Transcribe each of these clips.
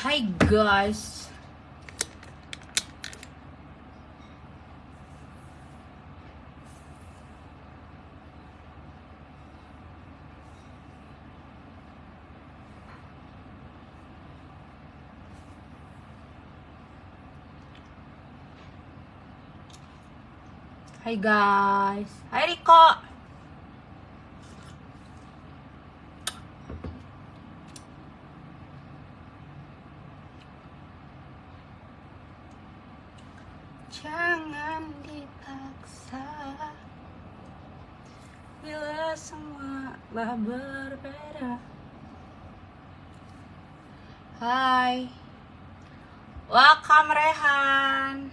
Hi guys. Hai guys. Hai Riko. Jangan dipaksa Bila semua lah berbeda Hai Welcome Rehan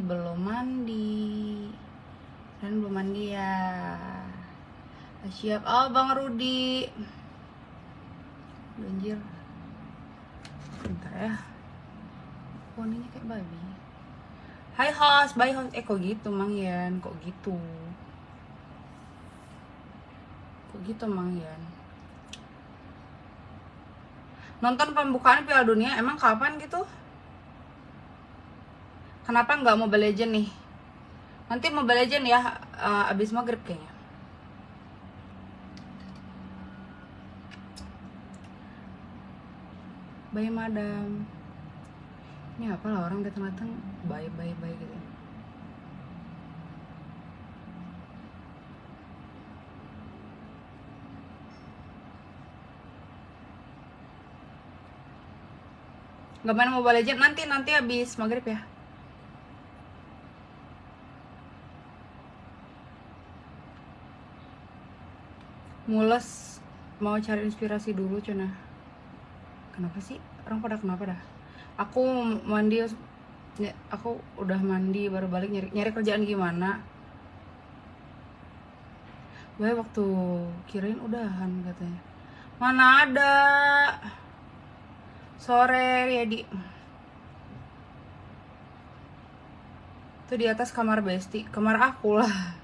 Belum mandi. Rehan belum mandi ya. Siap. Oh Bang Rudi. Banjir. Bentar ya. Poninya kayak babi. Hai host, bye host Eh kok gitu Mang Yan, kok gitu? Kok gitu Mang Yan? Nonton pembukaan Piala Dunia emang kapan gitu? Kenapa nggak Mobile Legend nih? Nanti Mobile Legend ya uh, abis maghrib kayaknya. Bye madam. Ini apa lah orang datang-datang baik baik baik gitu. Nggak main mobile legend nanti nanti habis maghrib ya mules mau cari inspirasi dulu cina kenapa sih? Orang pada kenapa dah? Aku mandi aku udah mandi baru balik nyari nyari kerjaan gimana? Gue waktu kirain udahan katanya. Mana ada? Sore ya di. Itu di atas kamar besti kamar aku lah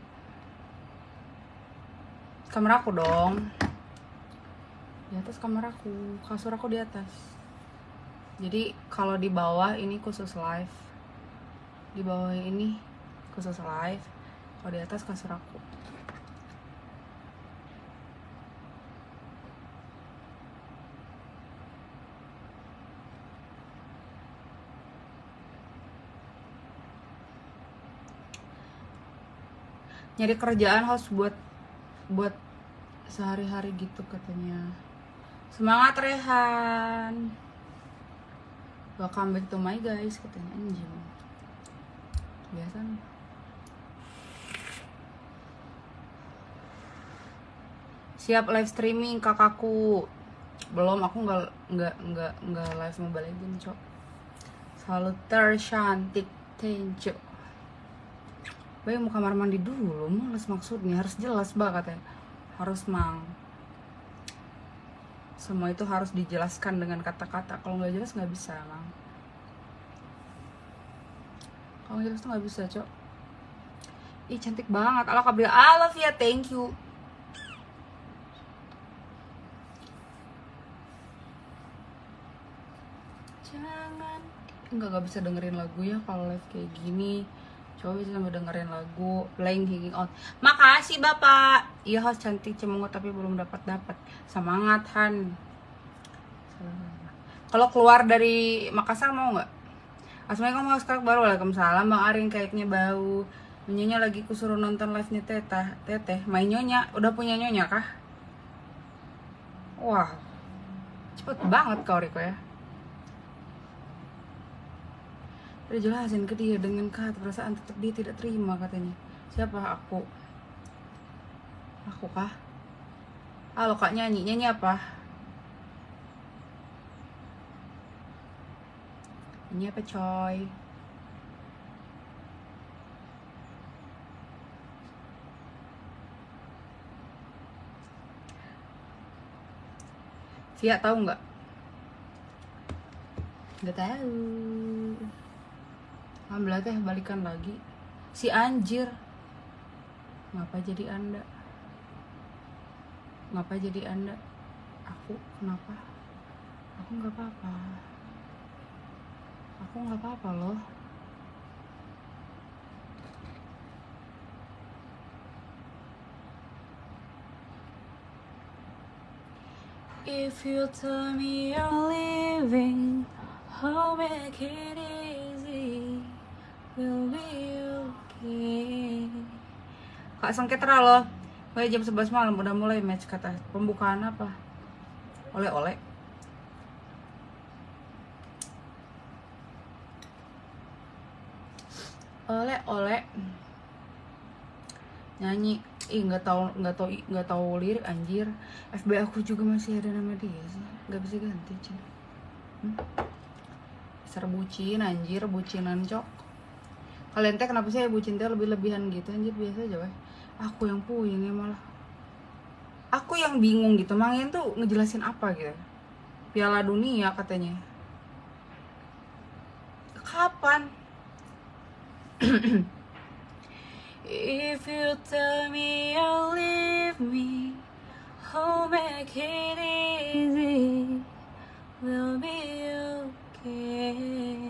kamar aku dong. Di atas kamar aku kasur aku di atas. Jadi kalau di bawah ini khusus live. Di bawah ini khusus live. Kalau di atas kasur aku. Nyari kerjaan harus buat buat sehari-hari gitu katanya. Semangat Rehan. Welcome back to my guys katanya. Anjing. Biasa nih. Siap live streaming kakakku. Belum aku nggak nggak nggak nggak live mobile legend cok. Selalu tercantik thank you Baik mau kamar mandi dulu, males maksudnya. Harus jelas banget katanya. Harus mang. Semua itu harus dijelaskan dengan kata-kata. Kalau nggak jelas nggak bisa mang. Kalau jelas tuh nggak bisa cok. Ih cantik banget. Ala kabel I love ya thank you. Jangan. Nggak nggak bisa dengerin lagu ya kalau live kayak gini coba bisa sambil dengerin lagu playing hanging out. Makasih bapak. Iya host cantik cemungut tapi belum dapat dapat. Semangat Han. Kalau keluar dari Makassar mau nggak? Assalamualaikum mau sekarang baru Waalaikumsalam Bang Arin. Kayaknya bau. Nyonya lagi kusuruh nonton live nya teteh. Teteh main nyonya. Udah punya nyonya kah? Wah. Cepet banget kau Riko ya Udah jelasin ke dia dengan kata perasaan tetap dia tidak terima katanya Siapa aku? Aku kah? Halo kak nyanyi, nyanyi apa? Ini apa coy? Via tahu nggak? Nggak tahu. Alhamdulillah teh balikan lagi. Si anjir. Ngapa jadi anda? Ngapa jadi anda? Aku kenapa? aku nggak apa-apa aku nggak apa-apa loh If you tell me you're leaving, I'll make it easy. We'll be okay. Kak Sengketra loh. Mulai jam 11 malam udah mulai match kata pembukaan apa? Oleh-oleh. Oleh-oleh. Nyanyi ih nggak tahu nggak tahu nggak tahu lirik anjir FB aku juga masih ada nama dia sih nggak bisa ganti cina hmm? Ser bucin anjir bucinan cok kalian teh kenapa sih bucin teh lebih lebihan gitu anjir? Biasa aja weh. Aku yang puyeng ya malah. Aku yang bingung gitu. Mangin tuh ngejelasin apa gitu? Piala dunia katanya. Kapan? If you tell me you'll leave me, I'll make it easy. We'll be okay.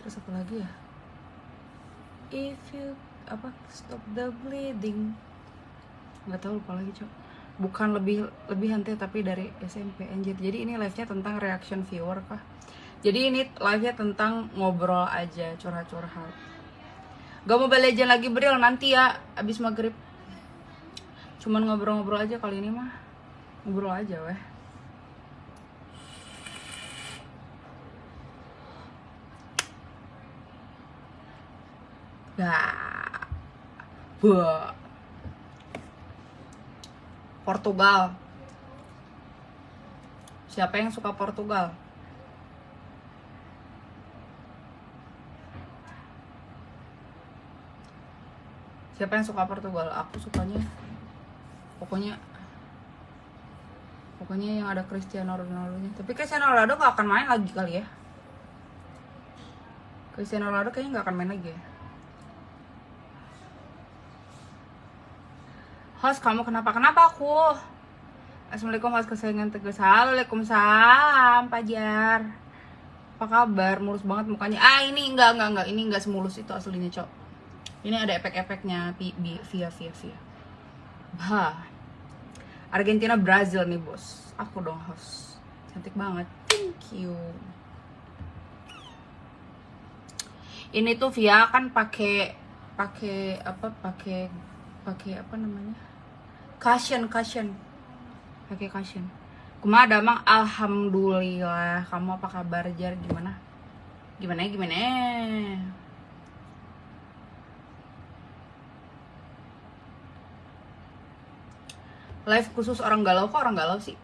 Terus apa lagi ya? If you apa stop the bleeding. Nggak tahu lupa lagi cok. Bukan lebih lebih hantai tapi dari SMP anjir. Jadi ini live nya tentang reaction viewer kah? Jadi ini live nya tentang ngobrol aja curhat-curhat. Gak mau Legend lagi Bril nanti ya abis maghrib. Cuman ngobrol-ngobrol aja kali ini mah. Ngobrol aja weh Gak. Bah Portugal. Siapa yang suka Portugal? siapa yang suka Portugal? Aku sukanya. Pokoknya pokoknya yang ada Cristiano Ronaldo nya tapi Cristiano Ronaldo gak akan main lagi kali ya. Cristiano Ronaldo kayaknya gak akan main lagi ya host kamu kenapa? Kenapa aku? Assalamualaikum host. Kesayangan tegas Waalaikumsalam Pajar apa kabar? Mulus banget mukanya. Ah ini enggak enggak enggak. Ini enggak semulus itu aslinya cok. Ini ada efek-efeknya via via via. Bah. Argentina Brazil nih bos. Aku dong host. Cantik banget. Thank you. Ini tuh via kan pakai pakai apa? Pakai pakai apa namanya cushion cushion pakai cushion Kuma ada mang alhamdulillah. Kamu apa kabar jar? Gimana? Gimana gimana? Live khusus orang galau kok orang galau sih?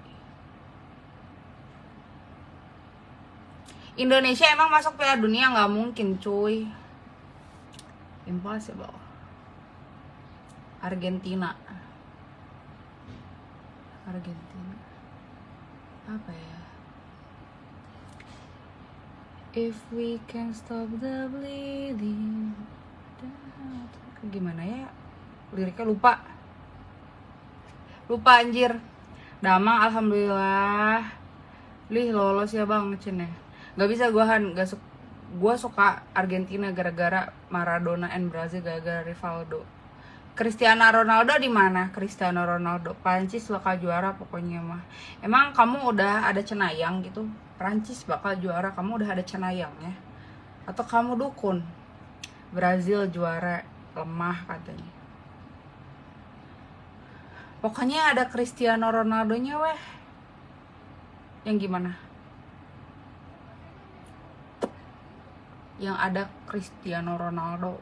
Indonesia emang masuk Piala Dunia nggak mungkin cuy. Impossible. Argentina Argentina. Apa ya? If we can stop the bleeding. Gimana ya? Liriknya lupa. Lupa anjir. Damang alhamdulillah. Lih lolos ya bang Cine ya. Gak bisa gue han. Gak su Gue suka Argentina gara-gara Maradona and Brazil gara-gara Rivaldo Cristiano Ronaldo di mana? Cristiano Ronaldo Prancis bakal juara pokoknya mah Emang kamu udah ada cenayang gitu? Prancis bakal juara kamu udah ada cenayang ya? Atau kamu dukun? Brazil juara lemah katanya Pokoknya ada Cristiano Ronaldo-nya weh. Yang gimana? Yang ada Cristiano Ronaldo.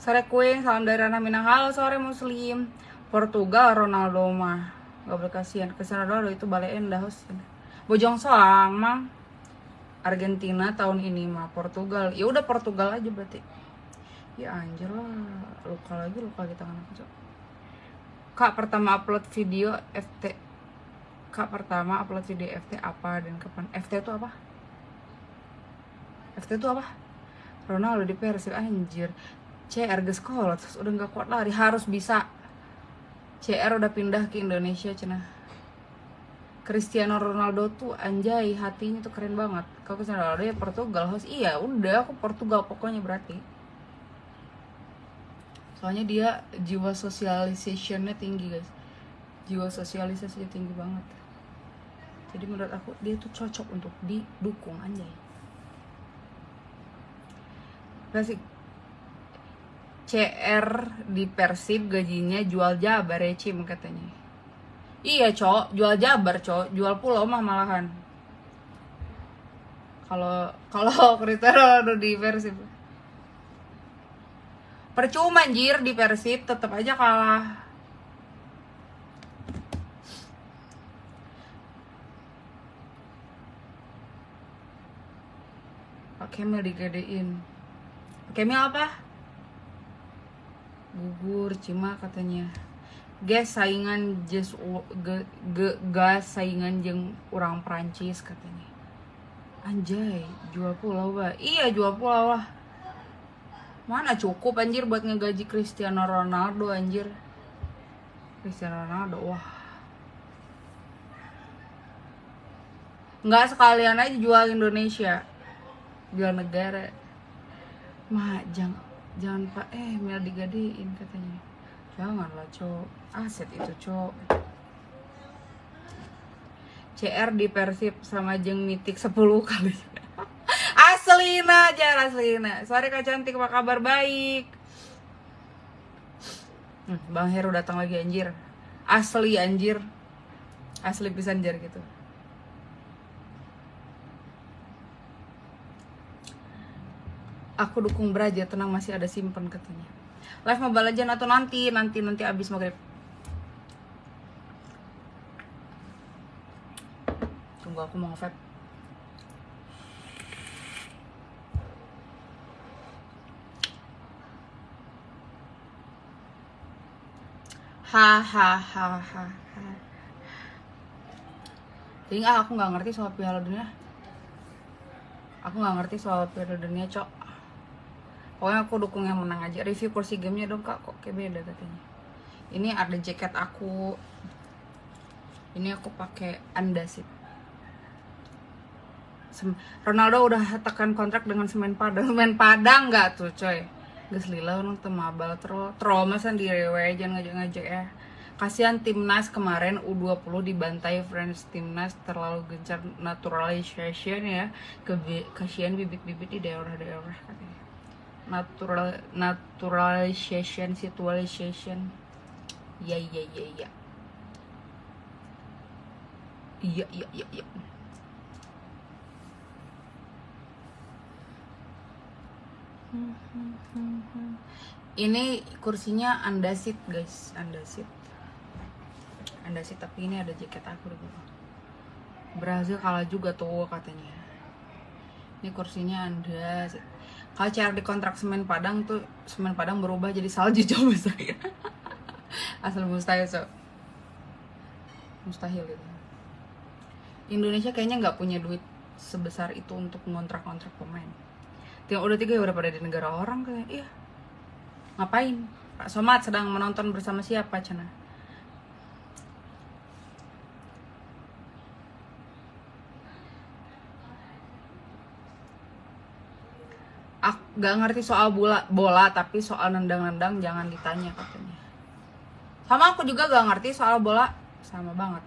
Sore Queen, salam dari Rana Minang. Halo sore Muslim. Portugal Ronaldo mah. Gak boleh kasihan. Cristiano Ronaldo itu balein dah Bojong soang mang. Argentina tahun ini mah Portugal. Ya udah Portugal aja berarti ya anjir lah luka lagi luka di tangan aku kak pertama upload video FT kak pertama upload video FT apa dan kapan FT itu apa FT itu apa Ronaldo di Persib anjir C erga sekolah terus udah nggak kuat lari harus bisa. CR udah pindah ke Indonesia cenah Cristiano Ronaldo tuh anjay hatinya tuh keren banget. Kalau Cristiano Ronaldo ya Portugal host iya udah aku Portugal pokoknya berarti. Soalnya dia jiwa sosialisasinya tinggi guys. Jiwa sosialisasinya tinggi banget. Jadi menurut aku dia tuh cocok untuk didukung anjay. Klasik CR di Persib gajinya jual jabar ya Cim katanya. Iya cok, jual jabar cok, jual pulau mah malahan. Kalau kalau Cristiano di Persib. Percuma anjir di Persib tetap aja kalah. Kemil digedein. Kemil apa? Gugur Cima katanya Gas saingan just ge, ge, gas saingan jeng orang Prancis katanya. Anjay, jual pulau bah Iya jual pulau lah. Mana cukup anjir buat ngegaji Cristiano Ronaldo anjir. Cristiano Ronaldo, wah. Nggak sekalian aja jual Indonesia Jual negara. Mah, jangan jangan pak eh Mel digadein katanya. Janganlah cok. Aset itu cok. CR di Persib sama jeng mitik 10 kali. Aslina aja Aslina. Sorry kak cantik apa kabar? Baik. Hmm, Bang Heru datang lagi anjir. Asli anjir. Asli bisa anjir gitu Aku dukung Braja tenang masih ada simpen katanya. Live Mobile Legends atau nanti Nanti nanti abis maghrib. Tunggu aku mau vape hahaha jadi ah aku nggak ngerti soal piala dunia. Aku nggak ngerti soal piala dunia cok pokoknya aku dukung yang menang aja. Review kursi gamenya dong kak. Kok kayak beda katanya. Ini ada jaket aku. Ini aku pakai andasit Ronaldo udah tekan kontrak dengan semen padang. Semen padang nggak tuh coy? Gus lila orang temabal tro trauma sendiri we jangan ngajak-ngajak ya. Kasihan timnas kemarin U20 dibantai French timnas terlalu gencar naturalization ya. Kasihan bibit-bibit di daerah-daerah katanya natural naturalization situalization. Ya ya ya ya iya iya iya iya. Ini kursinya andasit guys. Andasit. Andasit tapi ini ada jaket aku dulu Brazil kalah juga tuh katanya. Ini kursinya andasit cara di kontrak semen padang tuh semen padang berubah jadi salju coba saya asal mustahil so mustahil gitu Indonesia kayaknya nggak punya duit sebesar itu untuk ngontrak-ngontrak pemain Tinggal udah tiga ya udah pada di negara orang kayak iya. Ngapain? Pak Somad sedang menonton bersama siapa cina? Gak ngerti soal bola, bola tapi soal nendang-nendang jangan ditanya katanya. Sama aku juga gak ngerti soal bola, sama banget.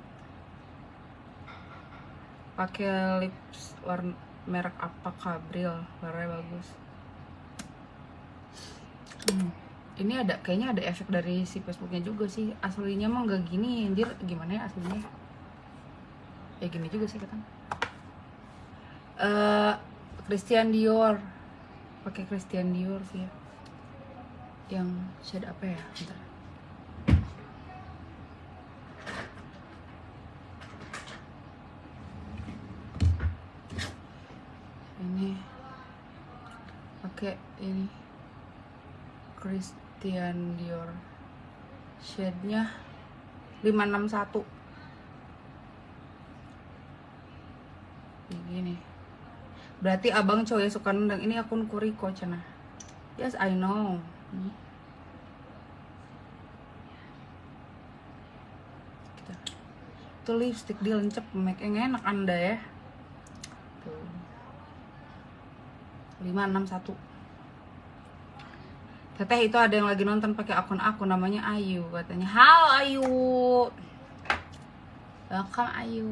Pakai lips warna merek apa Kabril warnanya bagus hmm. ini ada kayaknya ada efek dari si Facebooknya juga sih aslinya mah nggak gini anjir gimana ya aslinya ya gini juga sih kata uh, Christian Dior pakai Christian Dior sih. Ya yang shade apa ya? Bentar. ini pakai ini Christian Dior. Shade-nya 561 gini berarti abang cowok suka nendang ini akun Kuriko cina yes I know tuh lipstick dia lencep make yang enak anda ya lima enam satu Teteh itu ada yang lagi nonton pakai akun aku namanya Ayu katanya. Halo Ayu. Welcome Ayu.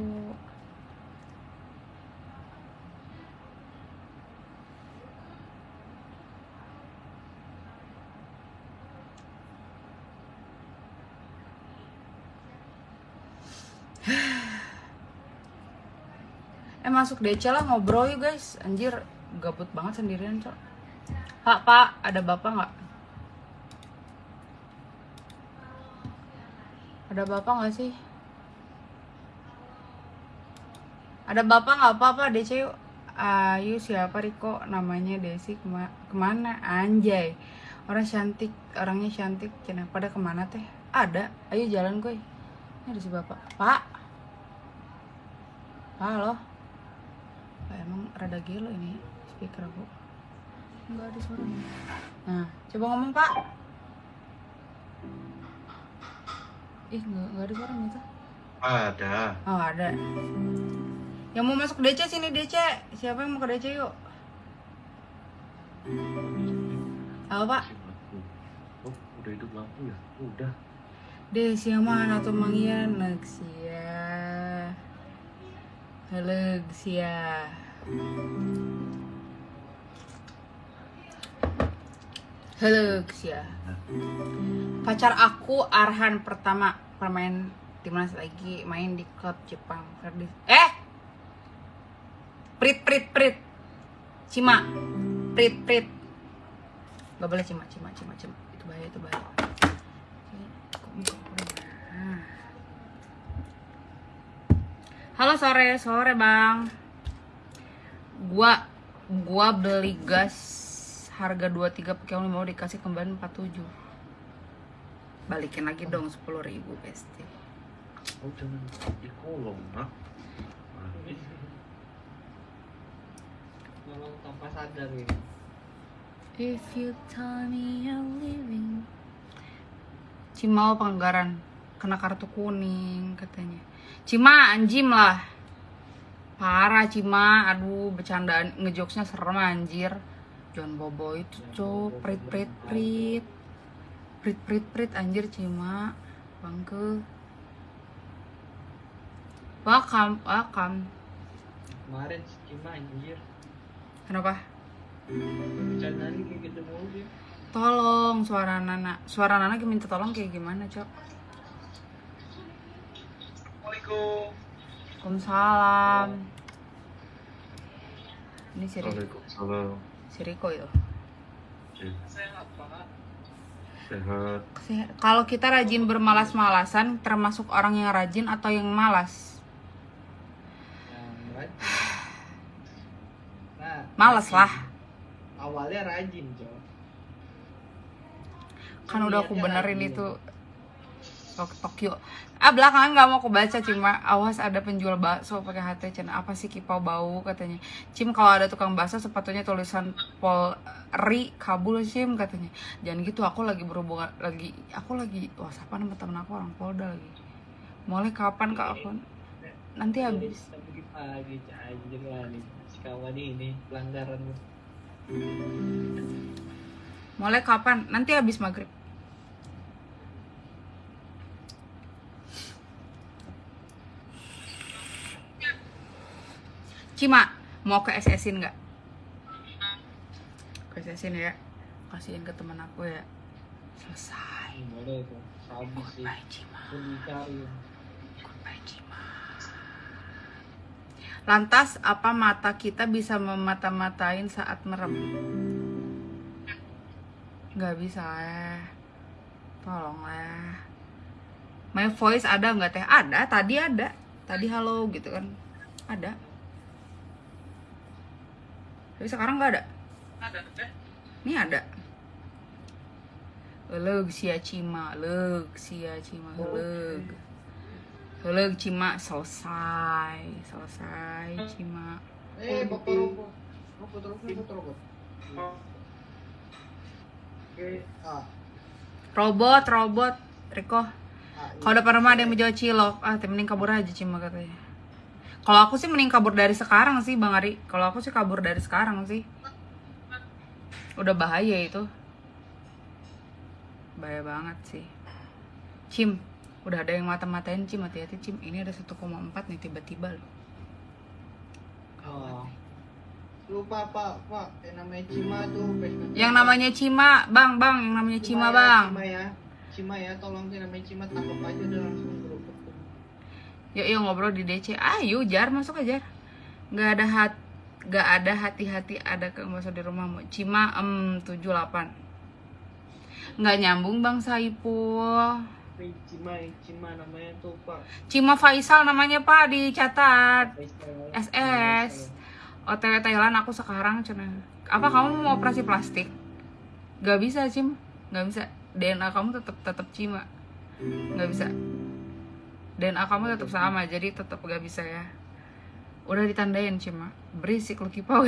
Eh masuk DC lah ngobrol yuk guys. Anjir gabut banget sendirian cok. Pak pak ada bapak nggak? Ada bapak nggak sih? Ada bapak nggak apa-apa DC yuk. Ayu siapa Riko? Namanya Desi kema ke mana? Anjay. Orang cantik orangnya cantik. Cina pada ke mana teh? Ada. Ayo jalan gue ini ada si bapak. Pak. Halo Emang rada gelo ini speaker aku. Nggak ada suaranya nah coba ngomong pak. Ih nggak nggak ada suaranya tuh Ada. oh ada. Yang mau masuk DC sini DC siapa yang mau ke DC yuk? Halo pak. Oh, udah hidup lampu ya? Udah. Desi yang mana tuh Mang Ian? Nexia Halo Gsia Halo Gsia Pacar aku Arhan pertama. Permain timnas lagi main di klub Jepang Eh! Prit prit prit. Cima. Prit prit. Gak boleh cima cima cima cima. Itu bahaya itu bahaya Kok muka aku udah- Ah. Halo sore, sore bang. Gua gua beli gas harga 23 pakai mau dikasih kembali 47. Balikin lagi dong 10.000 ribu pasti. Oh, jangan di kolom, nak. Nolong tanpa sadar ini. If you tell me you're leaving Cimau Panggaran Kena kartu kuning katanya Cima anjim lah. Parah Cima. Aduh bercandaan ngejokesnya serem anjir. John Bobo itu cok Prit prit prit. Prit prit prit anjir Cima. Bangke. Welcome Welcome. Kemarin Cima anjir. Kenapa? Bercandaan kayak gitu mulu dia. Tolong suara Nana. Suara Nana minta tolong kayak gimana cok Assalamualaikum. Waalaikumsalam. Ini si, Ri- Waalaikumsalam. si Riko itu. Sehat pak. Sehat. Si- Kalau kita rajin bermalas-malasan, termasuk orang yang rajin atau yang malas? Yang rajin. Nah. Rajin. lah. Awalnya rajin cok. Kan udah aku benerin rajin. itu Tokyo. Ah belakangan nggak mau aku baca cuma awas ada penjual bakso pakai HT Cen apa sih kipau bau katanya. Cim kalau ada tukang bakso sepatunya tulisan Polri kabul Cim katanya. Jangan gitu aku lagi berhubungan lagi aku lagi whatsappan sama temen aku orang Polda lagi. Mulai kapan kak aku? Nanti habis. Pagi kawan ini pelanggaran. Mulai kapan? Nanti habis maghrib. Cima, mau ke SS-in nggak? Ke SS-in ya. Kasihin ke teman aku ya. Selesai. Boleh tuh. Habis sih. Goodbye, Cima. Goodbye, Cima. Lantas, apa mata kita bisa memata-matain saat merem? Nggak bisa lah. Tolong lah. My voice ada nggak teh? Ada, tadi ada. Tadi halo gitu kan. Ada. Tapi sekarang nggak ada. Ada teh. Ini ada. Leug sia cima, leug sia cima, leug. Leug cima selesai, selesai cima. Eh, bapak robot. Robot, robot, robot, robot. Oke, ah, Robot, robot, Riko. Kalau depan rumah ada yang menjual cilok, ah teh mending kabur aja Cima katanya. Kalau aku sih mending kabur dari sekarang sih Bang Ari. Kalau aku sih kabur dari sekarang sih. Udah bahaya itu. Bahaya banget sih. Cim, udah ada yang mata-matain Cim, hati-hati Cim. Ini ada 1,4 nih tiba-tiba loh. Oh. Lupa pak, pak, yang namanya Cima tuh. Facebook. Yang namanya Cima, Bang, Bang, yang namanya Cima, ya, Bang. Cima ya, Cima ya, tolong yang namanya Cima tangkap aja udah langsung grup. Yuk, yuk ngobrol di DC. Ayo, Jar, masuk aja. Nggak ada hat nggak ada hati-hati ada ke di rumahmu. Cima em 78. Nggak nyambung Bang Saipul. Cima, Cima namanya tuh pak. Cima Faisal namanya Pak dicatat. Faisal. SS. OTW Thailand aku sekarang cina. Apa kamu mau operasi plastik? Gak bisa Cim, gak bisa. DNA kamu tetap tetap Cima, gak bisa. DNA kamu tetap sama, jadi tetap gak bisa ya. Udah ditandain Cima, berisik lu kipau.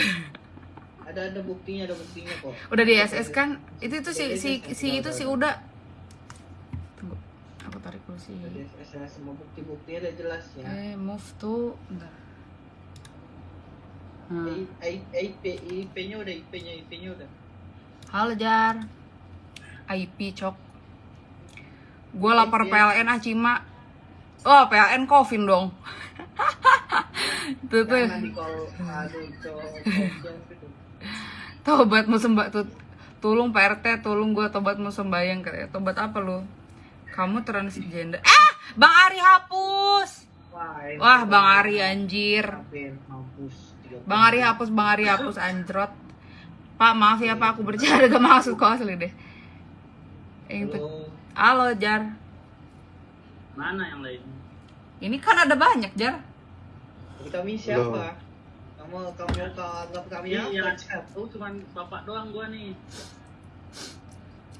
Ada ada buktinya, ada buktinya kok. Udah di SS kan? Itu itu si si si itu si udah. Tunggu, aku tarik dulu sih. SS semua bukti-buktinya udah jelas ya. Eh, move tuh, bentar. Hmm. I- I- IP, udah, IP-nya, IP-nya udah. Halo Jar IP cok Gue lapor PLN ah Cima Oh PLN Kofin dong. Tuh tuh. Gitu. Tobatmu sembah tuh Tulung PRT Tulung gue tobatmu sembayang katanya. Tobat apa lu? Kamu transgender Eh Bang Ari hapus! Wah, Wah Bang Ari anjir. Bang Ari hapus Bang Ari hapus anjrot. Pak maaf ya Pak aku bercanda gak maksud kok asli deh. Yang itu Halo. Halo Jar Mana yang lain? Ini kan ada banyak Jar kami siapa? Kamu kamu kau anggap kami Iya, yang apa? satu cuman bapak doang gua nih.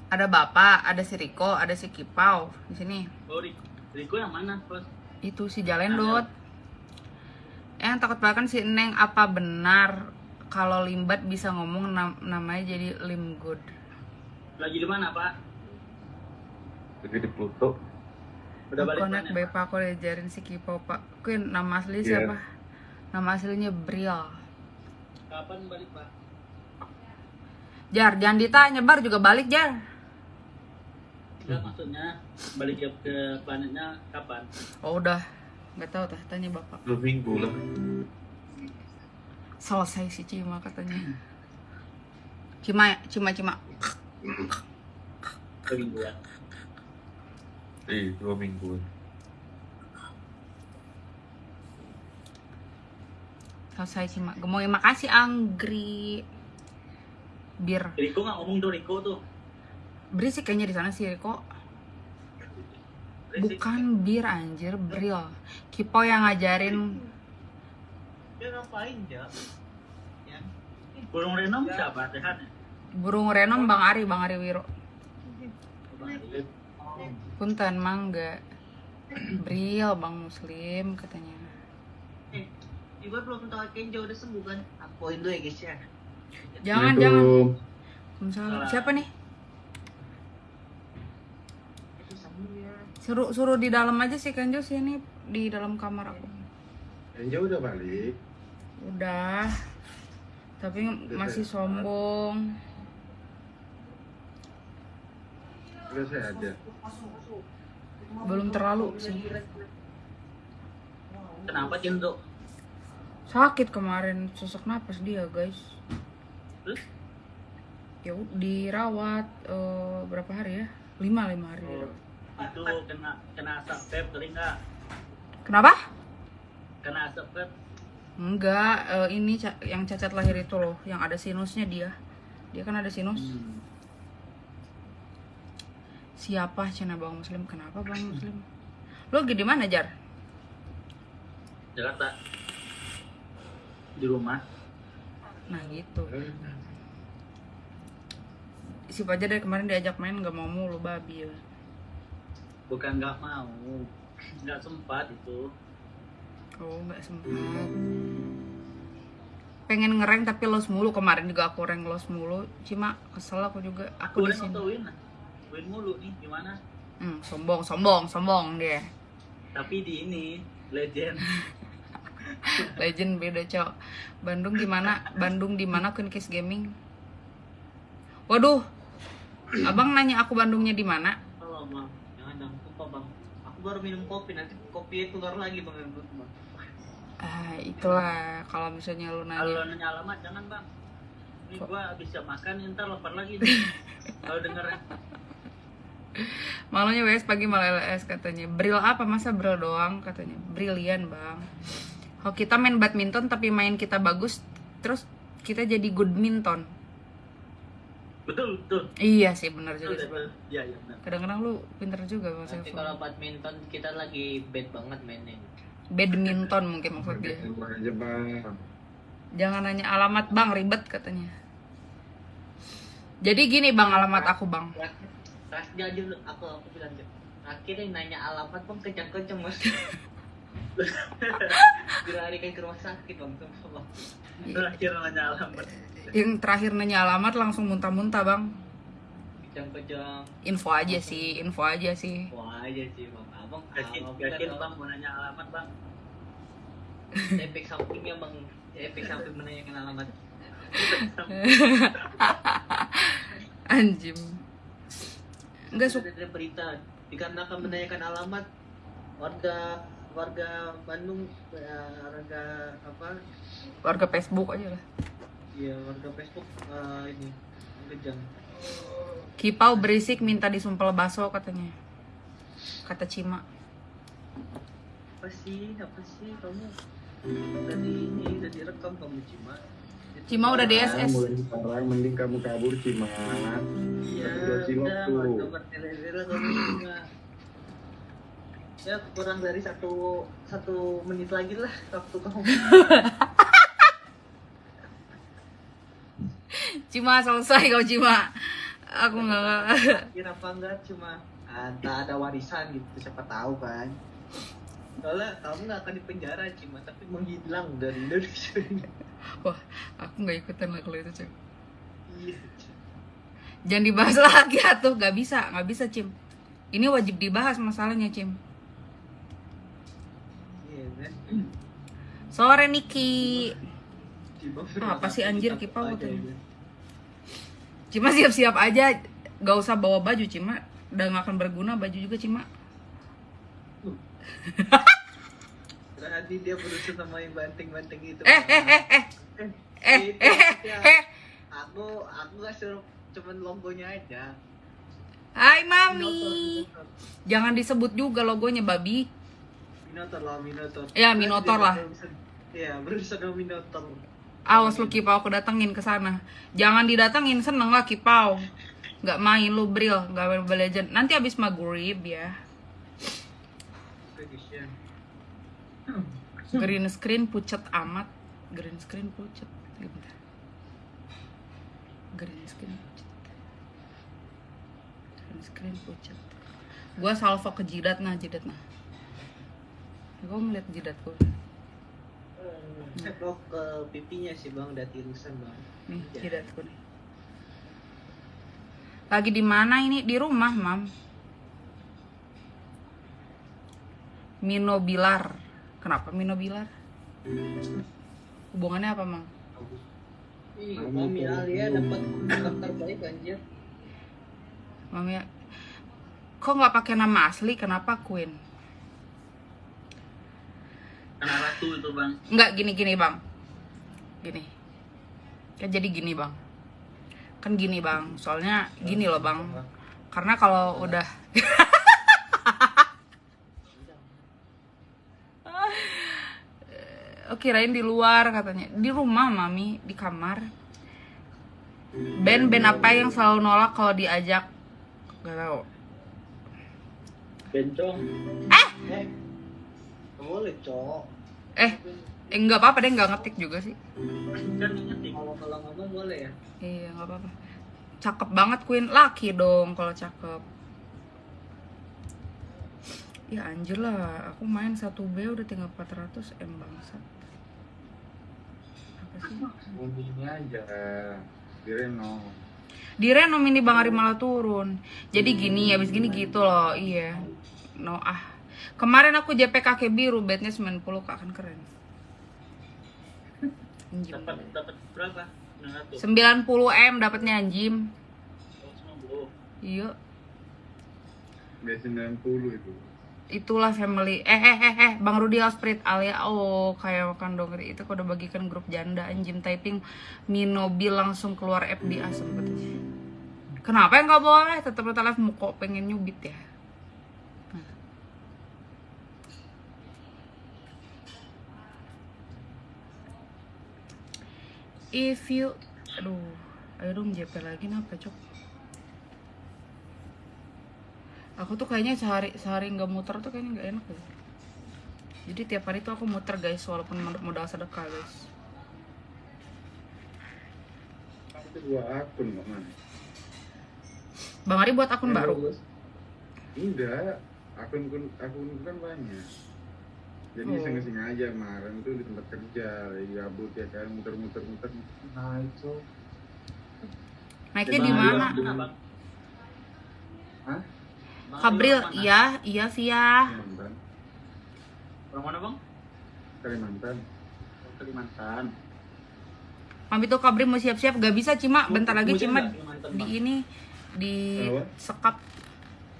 Ada Bapak, ada si Riko, ada si Kipau di sini. Oh, Ri- Riko yang mana, Bos? Itu si Jalendot. Eh, yang takut banget kan si Neng apa benar kalau limbat bisa ngomong nam- namanya jadi lim good. Lagi di mana, Pak? Jadi di Pluto. Udah balik baik Pak aku diajarin si Kipau Pak. Queen nama asli Iya. siapa? Nama aslinya Briel. Kapan balik, Pak? Jar, jangan ditanya, Bar juga balik Jar. Enggak maksudnya balik ke, ke planetnya kapan? Oh udah, nggak tahu tah, tanya Bapak. Dua minggu lah. Selesai si Cima katanya. Cima, Cima, Cima. Kemingguan. Eh, dua minggu. Selesai Cima. Gemoy makasih Anggri. Bir. Riko nggak ngomong tuh Riko tuh. Berisik kayaknya di sana sih Riko. Berisik. Bukan bir anjir, Bril. Kipo yang ngajarin Dia ngapain ya? Ya. Burung Renom siapa? Sehat ya? burung renom Bang Ari, Bang Ari Wiro. Bang. Punten mangga. Bril Bang Muslim katanya. Eh, Ibu belum tahu Kenjo udah sembuh kan? Apoin dulu ya guys ya. Jangan, jangan. Waalaikumsalam. Siapa nih? Ya. Suruh suruh di dalam aja sih Kenjo sini di dalam kamar aku. Enjo udah balik. Udah. Tapi masih sombong. Udah saya ada. Belum terlalu sih. Kenapa Cinto? Sakit kemarin sesak napas dia, guys. Terus? Ya dirawat eh, berapa hari ya? Lima lima hari. dirawat. Itu kena kena asap vape nggak? Kenapa? Kena asap vape. Enggak, eh, ini ca- yang cacat lahir itu loh, yang ada sinusnya dia. Dia kan ada sinus. Hmm. Siapa Cina Bang Muslim? Kenapa Bang Muslim? Lo di mana, Jar? Jakarta. Di rumah. Nah, gitu. Si Fajar dari kemarin diajak main nggak mau mulu babi ya. Bukan nggak mau. Nggak sempat itu. Oh, nggak sempat. Pengen ngereng tapi los mulu kemarin juga aku reng los mulu. Cuma kesel aku juga. Aku Aku di sini. Win mulu nih gimana? Hmm, sombong, sombong, sombong dia. Tapi di ini legend. Legend beda, Cok. Bandung di mana? Bandung di mana Queen Kiss Gaming? Waduh. Abang nanya aku Bandungnya di mana? Kalau bang, jangan jangan lupa bang. Aku baru minum kopi nanti kopi keluar lagi bang. Ah, itulah kalau misalnya lu Kalau nanya. nanya alamat jangan bang. Ini gua bisa makan ntar lapar lagi. Kalau denger Malunya WS pagi malah LS katanya. Bril apa masa bril doang katanya. Brilian, Bang. Kalau kita main badminton tapi main kita bagus, terus kita jadi good minton. betul betul. Iya sih benar juga. betul. Iya iya benar. Kadang-kadang lu pinter juga Bang Nanti kalau badminton kita lagi bad banget mainnya. Badminton mungkin maksud dia. Tembak aja bang. Jangan nanya alamat bang, ribet katanya. Jadi gini bang, alamat aku bang. Terakhir, terakhir aja lu- aku aku bilang aja. Terakhir yang nanya alamat bang kencang-kencang mas. Dilarikan ke rumah sakit bang sama bang. Terakhir nanya alamat. Yang terakhir nanya alamat langsung muntah-muntah bang. Kencang-kencang. Info aja sih, info aja sih. Wah aja sih bang. Abang Yakin, yakin bukan bang mau nanya alamat bang. efek sampingnya bang. Efek samping menanyakan alamat. Anjim. Sudah suka. berita dikarenakan menanyakan alamat warga warga Bandung ya, warga apa Warga Facebook aja lah. ya warga Facebook eh, ini kejam Kipau berisik minta disumpel baso katanya. Kata Cima. apa sih apa sih kamu tadi ini udah direkam kamu Cima Cima udah Ah, DSS. mulai sekarang mending kamu kabur ya Dua cilok udah tuh. Cima ya kurang dari satu satu menit lagi lah waktu kamu Cima selesai kau Cima. Aku nggak. kira apa enggak cuma ada ada warisan gitu siapa tahu kan soalnya kamu nggak akan dipenjara cuma tapi menghilang dari Indonesia Wah, aku nggak ikutan lah kalau itu cek. iya Jangan dibahas lagi atuh, nggak bisa, nggak bisa Cim. Ini wajib dibahas masalahnya Cim. iya Sore Niki. Cuma Apa sih anjir, Kipau aja katanya. ya. Cima siap-siap aja, gak usah bawa baju Cima. Udah gak akan berguna baju juga Cima. Berarti dia berusaha sama yang banting-banting itu. Eh, eh, eh, eh, eh, Itu eh, maksudnya. eh. Aku aku gak suruh cuman logonya aja. Hai Mami. Jangan disebut juga logonya babi. Minotaur lah, Minotaur. Ya, Minotaur lah. Iya, berusaha sama Minotaur. Awas lu Kipau aku datengin ke sana. Jangan didatengin, seneng lah Kipau. Gak main lu Bril, gak main Legend. Nanti abis maghrib ya. Green screen pucet amat. Green screen pucet. Bentar. Green screen pucet. Green screen pucet. Gua salvo ke jidat nah, jidat nah. Gua melihat jidat gua. Cek lo ke pipinya sih bang, udah tirusan bang. Nih, jidatku nih. Lagi di mana ini? Di rumah, Mam. Mino Bilar. Kenapa Mino Bilar? Hubungannya apa, Mang? Ih, Mami Alia dapat daftar baik anjir. Mami ya. Kok nggak pakai nama asli? Kenapa Queen? Karena ratu itu bang. Nggak gini-gini, Bang. Gini. Kan jadi gini, Bang. Kan gini, Bang. Soalnya gini loh, Bang. Karena kalau udah Oh, kirain di luar katanya. Di rumah, Mami, di kamar. Band-band apa yang selalu nolak kalau diajak? Gak tahu. Bencong. Eh, boleh cok. Eh, eh nggak apa-apa deh, nggak ngetik juga sih. Kan ngetik. Kalau kalau ngomong boleh ya. Iya, nggak apa-apa. Cakep banget Queen, laki dong kalau cakep. Ya anjir lah, aku main 1B udah tinggal 400 M bangsat. Ngomongnya aja. Di Reno. Di Reno mini Bang Ari malah turun. Jadi gini, habis gini gitu loh. Iya. No ah. Kemarin aku JP kaki biru, bednya 90 kak kan keren. Dapat dapat berapa? 900. 90 M dapatnya anjim. Oh, 90. Iya. Gak 90 itu. Itulah family. Eh eh eh eh Bang Rudi Alsprit alia oh kayak makan dongeri itu udah bagikan grup janda anjim typing Minobi langsung keluar FBA sempet. Kenapa yang nggak boleh? Tetap tetap kok pengen nyubit ya. If you aduh, ayo dong JP lagi kenapa cok? Aku tuh kayaknya sehari sehari nggak muter tuh kayaknya nggak enak deh. Jadi tiap hari tuh aku muter guys, walaupun mod- modal sedekah guys. Kamu tuh dua akun kok man. Bang Ari buat akun baru. Enggak, akun akun akun kan banyak. Jadi Oh. iseng-iseng aja kemarin tuh di tempat kerja, lagi gabut ya kan, muter-muter muter. Nah itu. Naiknya Bang di Ari mana? Bang? Hah? Kabril, mana? iya, iya via. Kalimantan. Orang mana, Bang? Kalimantan. Kalimantan. Mami tuh Kabril mau siap-siap, gak bisa Cima. Bentar lagi Cima di ini di sekap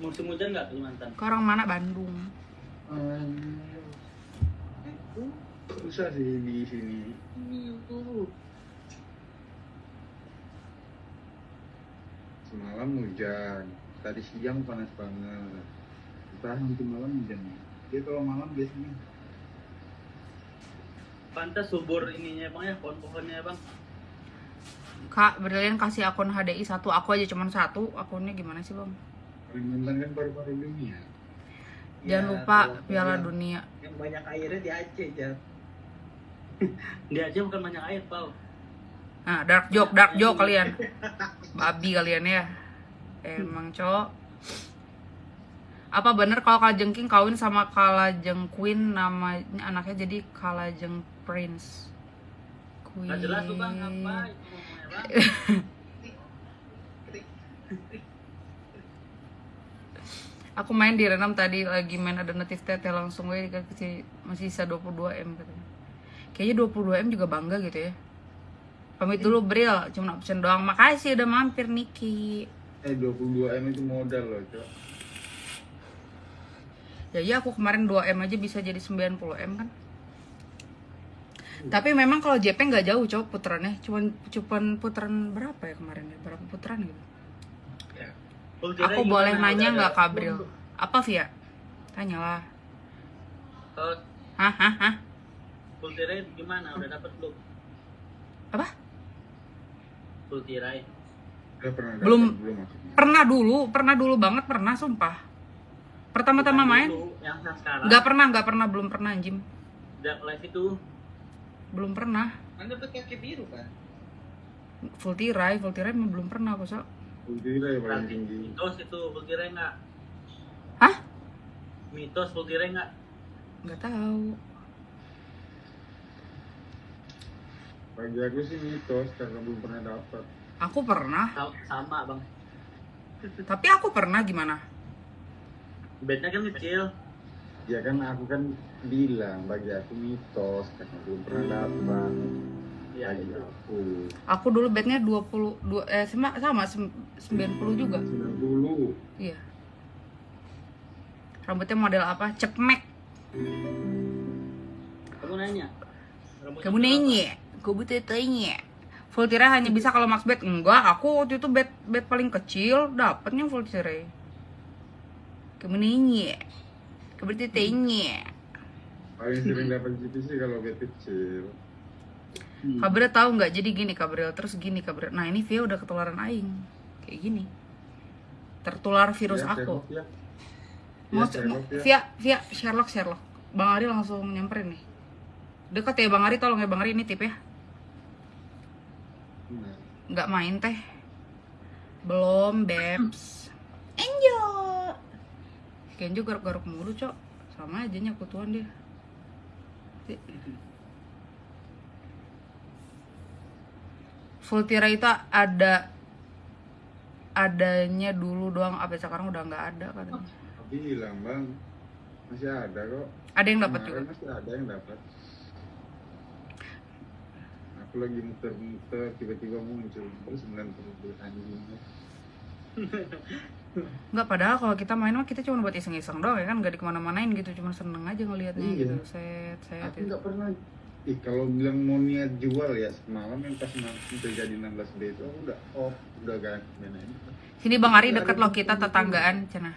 Musim hujan nggak Kalimantan? ke orang mana Bandung. Susah sih di sini. Semalam hujan, tadi siang panas banget. Entah nanti malam hujan. Jadi kalau malam biasanya Pantas subur ininya bang ya, pohon-pohonnya bang. Kak, Brilian kasih akun HDI satu, aku aja cuman satu. Akunnya gimana sih bang? Kalimantan kan paru-paru dunia. Jangan Ya, lupa Piala yang- Dunia. Yang banyak airnya di Aceh, Jar. Dia aja bukan banyak air, Pau. Nah, dark joke, dark joke kalian. Babi kalian ya. Emang, Cok. Apa bener kalau Kalajengking kawin sama Kalajeng Queen namanya anaknya jadi Kalajeng Prince? Queen. Nggak jelas tuh bang, apa itu? Aku main di Renam tadi lagi main ada notif tete langsung gue dikasih masih sisa 22 m katanya. Kayaknya 22 m juga bangga gitu ya. Pamit dulu Bril, cuma absen doang. Makasih udah mampir Niki. Eh 22 M itu modal loh, Cok. Ya iya aku kemarin 2 m aja bisa jadi 90 m kan. Tapi memang kalau JP nggak jauh cowok putarannya, cuman cuman putaran berapa ya kemarin ya? Berapa putaran gitu? Tirai Aku boleh nanya nggak ada- Kabril? Apa Via? Tanyalah. Kalau Hah, hah, hah? full tirai gimana? Udah dapat belum? Apa? Full tirai. Udah pernah Belum. belum maksudnya. Pernah dulu, pernah dulu banget, pernah sumpah. Pertama-tama main, Yang sekarang. nggak pernah, nggak pernah, belum pernah anjim. Udah live itu. Belum pernah. Kan dapat kaki biru kan? Full tirai, full tirai belum pernah aku so. Ultira ya paling tinggi. mitos itu full tirai nggak? Hah? Mitos full tirai nggak? Nggak tahu. Bagi aku sih mitos karena belum pernah dapat. Aku pernah, Sa- Sama bang. tapi aku pernah gimana? Bednya kan kecil. Ya kan aku kan bilang bagi aku mitos karena belum pernah dapat. Iya. Bagi aku. Aku dulu bednya 20 dua, eh sama sama sem- 90 juga. 90. Iya. Rambutnya model apa? Cepmek. Kamu nanya. Rambutnya Kamu nanya, butuh tanya. Full tirai hanya bisa kalau max bed. Enggak, aku waktu itu bed bed paling kecil dapatnya full nanya. Kamu butuh tanya. Paling sering dapat gitu sih kalau bed kecil. Kabril tahu nggak? Jadi gini Kabril, terus gini Kabril. Nah ini Via udah ketularan Aing, kayak gini. Tertular virus Ya, aku. Sherlock, ya. Mau Sherlock. Via, Via, Sherlock, Sherlock. Bang Ari langsung nyamperin nih. Dekat ya Bang Ari, tolong ya Bang Ari ini tip ya. Nggak main teh. Belum, Babs. Enjoy. Kenjo garuk-garuk mulu, Cok. Sama aja nyakutuan dia. Full tirai itu ada adanya dulu doang apa sekarang udah nggak ada katanya bilang bang masih ada kok ada yang dapat juga masih ada yang dapat aku lagi muter-muter tiba-tiba muncul terus 90 anjing nggak padahal kalau kita main mah kita cuma buat iseng-iseng doang ya kan nggak di ke mana-manain gitu cuma seneng aja ngelihatnya Iya. gitu set set aku gitu. nggak pernah Ih, kalau bilang mau niat jual ya semalam yang pas nanti terjadi 16 B itu aku udah off udah ganti main sini bang Ari deket loh kita tetanggaan cina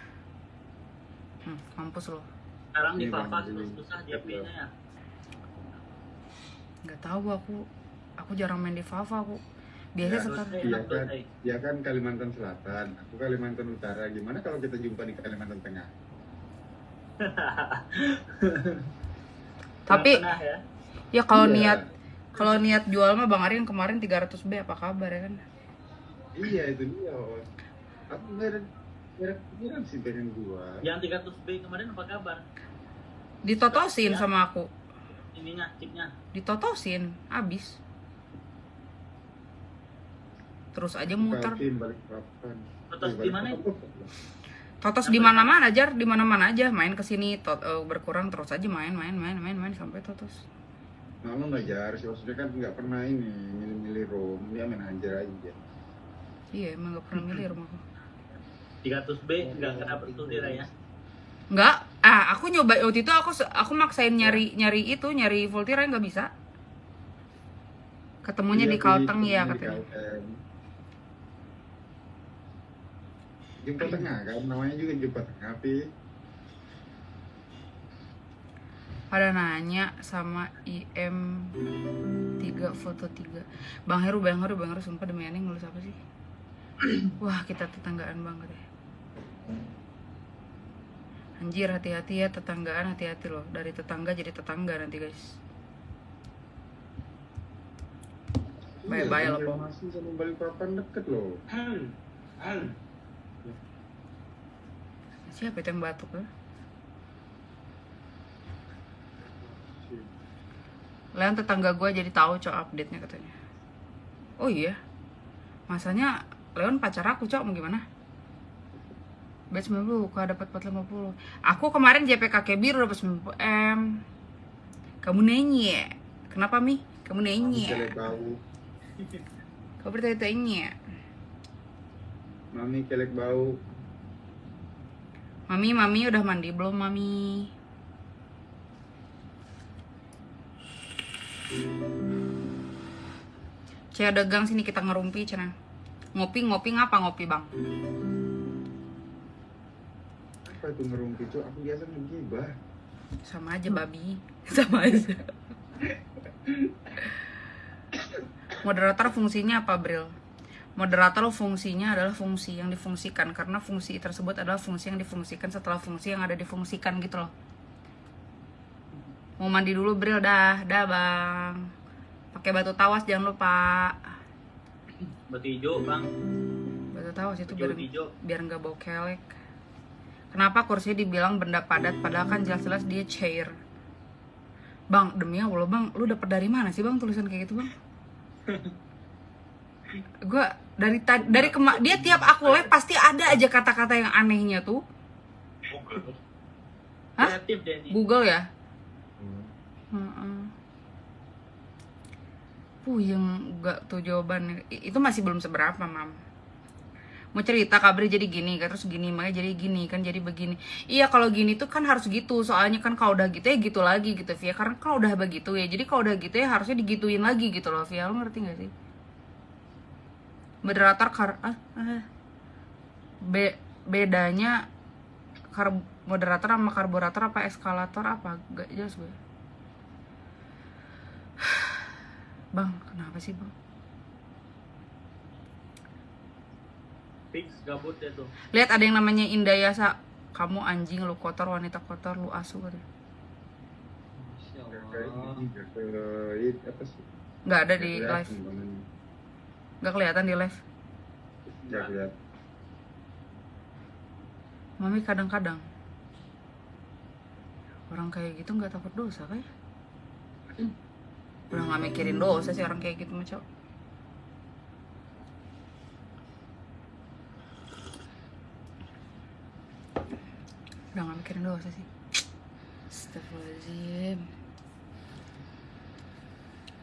hmm, mampus loh Sekarang di Iya. Papa susah JP-nya ya. nggak tahu aku aku jarang main di Fafa aku biasa Ya, sekarang Iya tuh, kan, ya kan Kalimantan Selatan, aku Kalimantan Utara. Gimana kalau kita jumpa di Kalimantan Tengah? tapi Pernah ya. ya kalau Iya. niat kalau niat jual mah bang Ari yang kemarin 300 B apa kabar ya kan Iya itu dia. Aku nggak ada pikiran sih pengen gua. Yang 300 B kemarin apa kabar? ditotosin Ya. sama aku Ininya, chipnya. ditotosin abis terus aja muter papan. Totos Iya, di mana totos di mana mana jar di mana mana aja main ke sini tot- eh, berkurang terus aja main main main main main sampai totos Malu nggak jar, sih maksudnya kan nggak pernah ini milih-milih rom, dia main hajar aja. iya emang gak pernah milih rumahku 300 B nggak kena betul dia ya. Enggak, ah aku nyoba waktu itu aku aku maksain nyari nyari itu nyari Voltira nggak bisa. Ketemunya Iya, di Kalteng ya di katanya. Kalteng. Jumpa tengah kan, namanya juga jumpa tengah, Pi. Pada nanya sama IM 3 foto 3 Bang Heru, Bang Heru, Bang Heru sumpah demi aneh ngelus apa sih? Wah kita tetanggaan banget ya Anjir hati-hati ya tetanggaan hati-hati loh Dari tetangga jadi tetangga nanti guys Bye-bye Iya, lah, Po. Masih sama Balikpapan deket loh. Siapa itu yang batuk ya? Leon tetangga gue jadi tahu cok update-nya katanya. Oh iya, masanya Leon pacar aku cok mau gimana? Batch 90, kau dapat 450 Aku kemarin JPKK biru dapat 90 M Kamu nanya Kenapa Mi? Kamu nanya. Kau bertanya-tanya Mami kelek bau. Mami, Mami udah mandi belum Mami? Cea dagang sini kita ngerumpi cina. Ngopi ngopi ngapa ngopi bang? Apa itu ngerumpi Cuk? Aku biasa ngegibah. Sama aja babi, sama aja. Moderator fungsinya apa Bril? Moderator fungsinya adalah fungsi yang difungsikan karena fungsi tersebut adalah fungsi yang difungsikan setelah fungsi yang ada difungsikan gitu loh. Mau mandi dulu Bril dah, dah bang. Pakai batu tawas jangan lupa. Batu hijau bang. Batu tawas itu Batu biar hijau. biar nggak bau kelek. Kenapa kursi dibilang benda padat padahal kan jelas-jelas dia chair. Bang, demi Allah bang, lu dapet dari mana sih bang tulisan kayak gitu bang? Gua dari tadi dari kema dia tiap aku live pasti ada aja kata-kata yang anehnya tuh. Hah? Deh ini. Google ya? Hmm. Heeh. Puyeng gak tuh jawabannya. Itu masih belum seberapa, Mam. Mau cerita kabar jadi gini, kan terus gini, makanya jadi gini, kan jadi begini. Iya, kalau gini tuh kan harus gitu. Soalnya kan kalau udah gitu ya gitu lagi gitu, Via. Karena kalau udah begitu ya, jadi kalau udah gitu ya harusnya digituin lagi gitu loh, Via. Lo ngerti gak sih? Moderator kar ah, ah. Be bedanya kar moderator sama karburator apa eskalator apa? Gak jelas gue. Bang, kenapa sih bang? Fix gabut ya tuh. Lihat ada yang namanya Indayasa. Kamu anjing, lu kotor, wanita kotor, lu asu. Masya Nggak ada di live, Gak kelihatan di live? Gak kelihatan. Mami kadang-kadang orang kayak gitu nggak takut dosa kayak udah ya? nggak mikirin dosa sih orang kayak gitu maco? udah nggak mikirin dosa sih Astagfirullahaladzim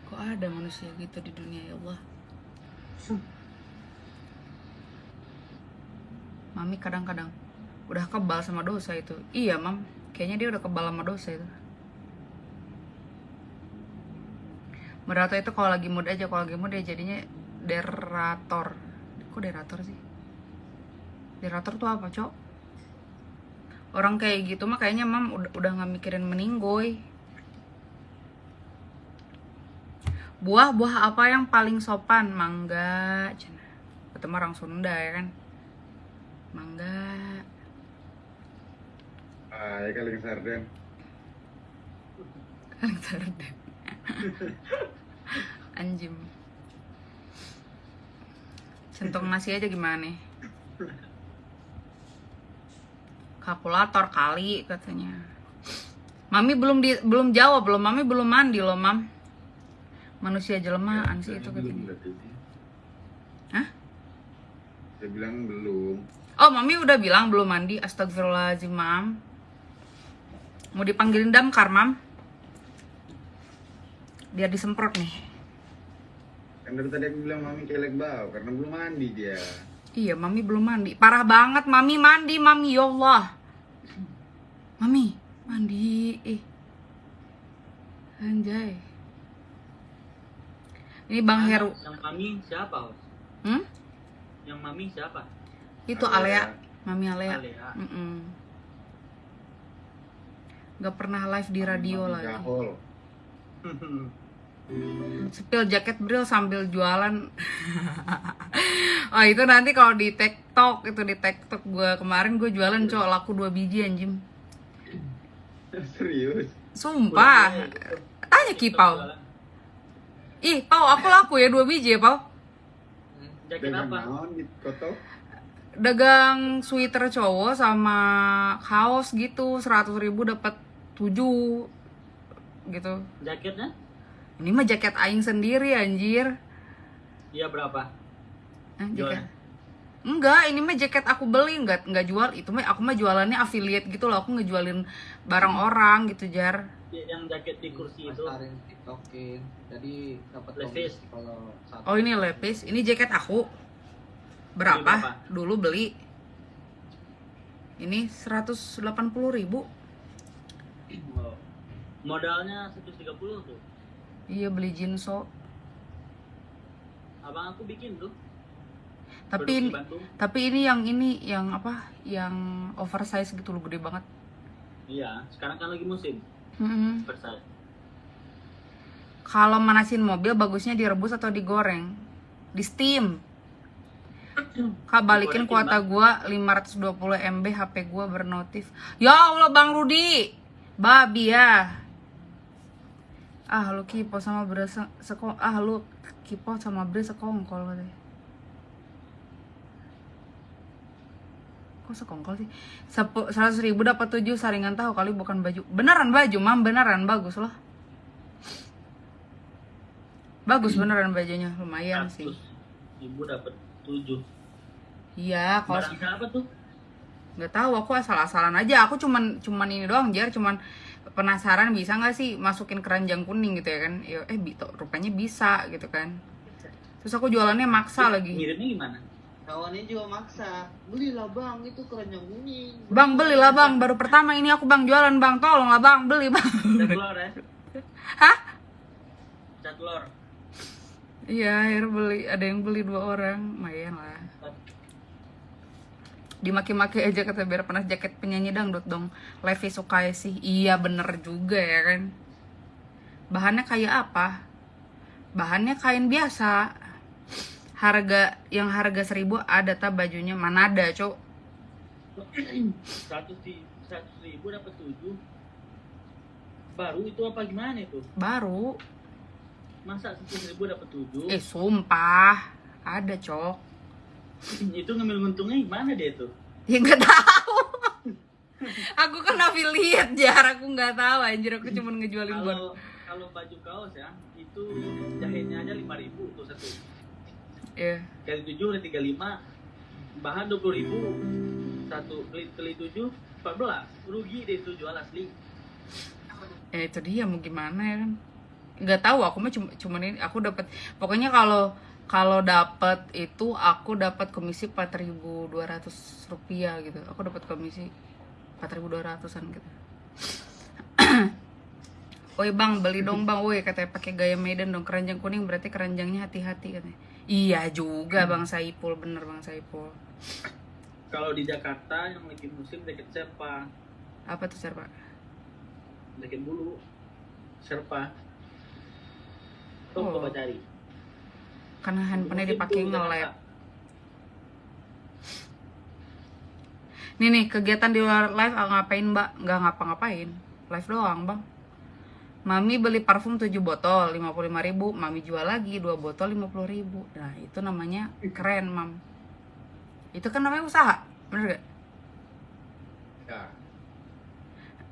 kok ada manusia gitu di dunia ya Allah Mami kadang-kadang udah kebal sama dosa itu. Iya mam, kayaknya dia udah kebal sama dosa itu. Merato itu kalau lagi mood aja, kalau lagi mood dia jadinya derator. Kok derator sih? Derator tuh apa cok? Orang kayak gitu mah kayaknya mam udah, udah gak mikirin meninggoy Buah-buah apa yang paling sopan? Mangga cina. Ketemu orang Sunda ya kan? Mangga. Ah, ya kali sarden. Kaleng sarden. Anjim. Centong nasi aja gimana nih? Kalkulator kali katanya. Mami belum di, belum jawab belum Mami belum mandi loh mam Manusia jelmaan sih itu belum. Hah? Saya bilang belum. Oh Mami udah bilang belum mandi Astagfirullahaladzim mam Mau dipanggilin damkar mam Biar disemprot nih Kan dari tadi aku bilang mami kelek bau karena belum mandi dia. Iya, Mami belum mandi. Parah banget, Mami mandi, Mami. Ya Allah. Mami, mandi. Eh. Anjay. Ini Bang Heru. Yang mami siapa? Hmm? Yang mami siapa? Itu Alea. Mami Alea. Alea. Mm-mm. Gak pernah live di radio Mami lagi. Spill jaket Bril sambil jualan. oh itu nanti kalau di TikTok itu di TikTok gue kemarin gue jualan cowok laku dua biji anjim. Serius. Sumpah. Tanya Ki Pau. Ih, Pau aku laku ya dua biji ya Pau. Jaket Dengan apa? koto? Dagang sweater cowok sama kaos gitu 100 ribu dapat 7 gitu. Jaketnya? Ini mah jaket aing sendiri anjir. Iya berapa? Eh, jaket. Enggak, ini mah jaket aku beli, enggak enggak jual. Itu mah aku mah jualannya affiliate gitu loh. Aku ngejualin barang orang gitu, Jar. Ya, Yang jaket di kursi itu. Tiktokin jadi dapat Levis. kalau satu Oh, ini lepis. Ini jaket aku. Berapa? berapa? Dulu beli. Ini 180 ribu. Modalnya 130 tuh. Iya beli Jinso. Abang aku bikin tuh. Tapi ini, tapi ini yang ini yang apa? Yang oversize gitu loh, gede banget. Iya, sekarang kan lagi musim. Mm-mm. Versailles. Kalau manasin mobil bagusnya direbus atau digoreng? Di steam. Kak balikin kuota gua 520 MB HP gua bernotif. Ya Allah Bang Rudi. Babi ya. Ah lu kipo sama bre se- seko ah lu kipo sama bre sekongkol katanya. Kok sekongkol sih? 100 ribu dapat 7 saringan tahu kali bukan baju. Beneran baju, mam beneran bagus loh. Bagus beneran bajunya, lumayan sih. 100 Ibu dapat 7. Iya, kalau siapa tuh? nggak tahu aku asal-asalan aja. Aku cuman cuman ini doang, jar cuman penasaran bisa nggak sih masukin keranjang kuning gitu ya kan? Ya, eh bi- tuh, rupanya bisa gitu kan. Terus aku jualannya maksa lagi. Ngirimnya gimana? Kawannya juga maksa belilah bang itu keranjang kuning Bang belilah bang, baru pertama ini aku bang jualan bang, tolonglah bang beli bang. Cat telur ya? Hah? Cat telur. Iya, akhirnya beli, ada yang beli dua orang, lumayan lah. Dimaki-maki aja kata biar pernah jaket penyanyi dangdut dong. Levi suka sih, iya bener juga ya kan. Bahannya kayak apa? Bahannya kain biasa. Harga yang harga seribu ada tak bajunya mana ada cok 100 di 100 ribu dapat 7. Baru itu apa gimana itu? baru. Masa 100 ribu dapat 7? Eh sumpah ada cok. itu ngambil untungnya gimana dia tuh? Ya nggak tahu. aku kan affiliate jar, aku nggak tahu anjir aku cuma ngejualin buat Kalau kalau baju kaos ya, itu jahitnya aja 5000 tuh satu. Iya. Kali 7 udah 35. Bahan 20000. Satu kali kali 7 14 rugi deh itu jual asli ya itu dia mau gimana ya kan nggak tahu aku mah cuma cuman ini aku dapat pokoknya kalau kalau dapat itu aku dapat komisi 4.200 rupiah gitu aku dapat komisi 4.200an gitu Woi bang beli dong bang, woi katanya pakai gaya Medan dong keranjang kuning berarti keranjangnya hati-hati katanya. Iya juga bang Saipul bener bang Saipul. kalau di Jakarta yang lagi musim deket siapa Apa tuh Sir, Pak? deket bulu Serpa Tuh Oh. coba cari Karena handphonenya dipakai. Jakarta. Nih nih kegiatan di luar live ah, ngapain mbak? Nggak ngapa-ngapain Live doang bang Mami beli parfum 7 botol 55.000 ribu Mami jual lagi 2 botol 50.000 ribu Nah itu namanya keren mam Itu kan namanya usaha Bener gak? Ya.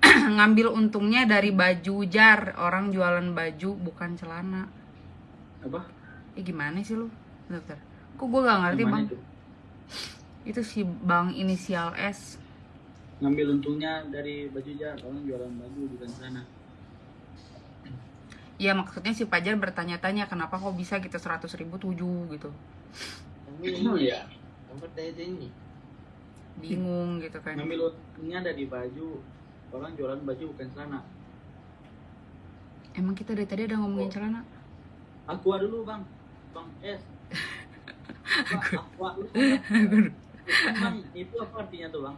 Ngambil untungnya dari baju jar Orang jualan baju bukan celana apa Eh gimana sih lu? Bentar. Kok gue gak ngerti Gimana bang? itu? Itu si bang inisial S ngambil untungnya dari baju jar orang jualan baju bukan sana Ya maksudnya si Pajar bertanya-tanya kenapa kok bisa gitu 100 ribu tujuh gitu? Kamu ini ya? Kamu tanya ini. Bingung gitu kan. Ngambil untungnya dari baju. Orang jualan baju bukan sana Emang kita dari tadi ada ngomongin celana? aqua dulu bang. Bang es Apa, aqua dulu itu apa artinya tuh bang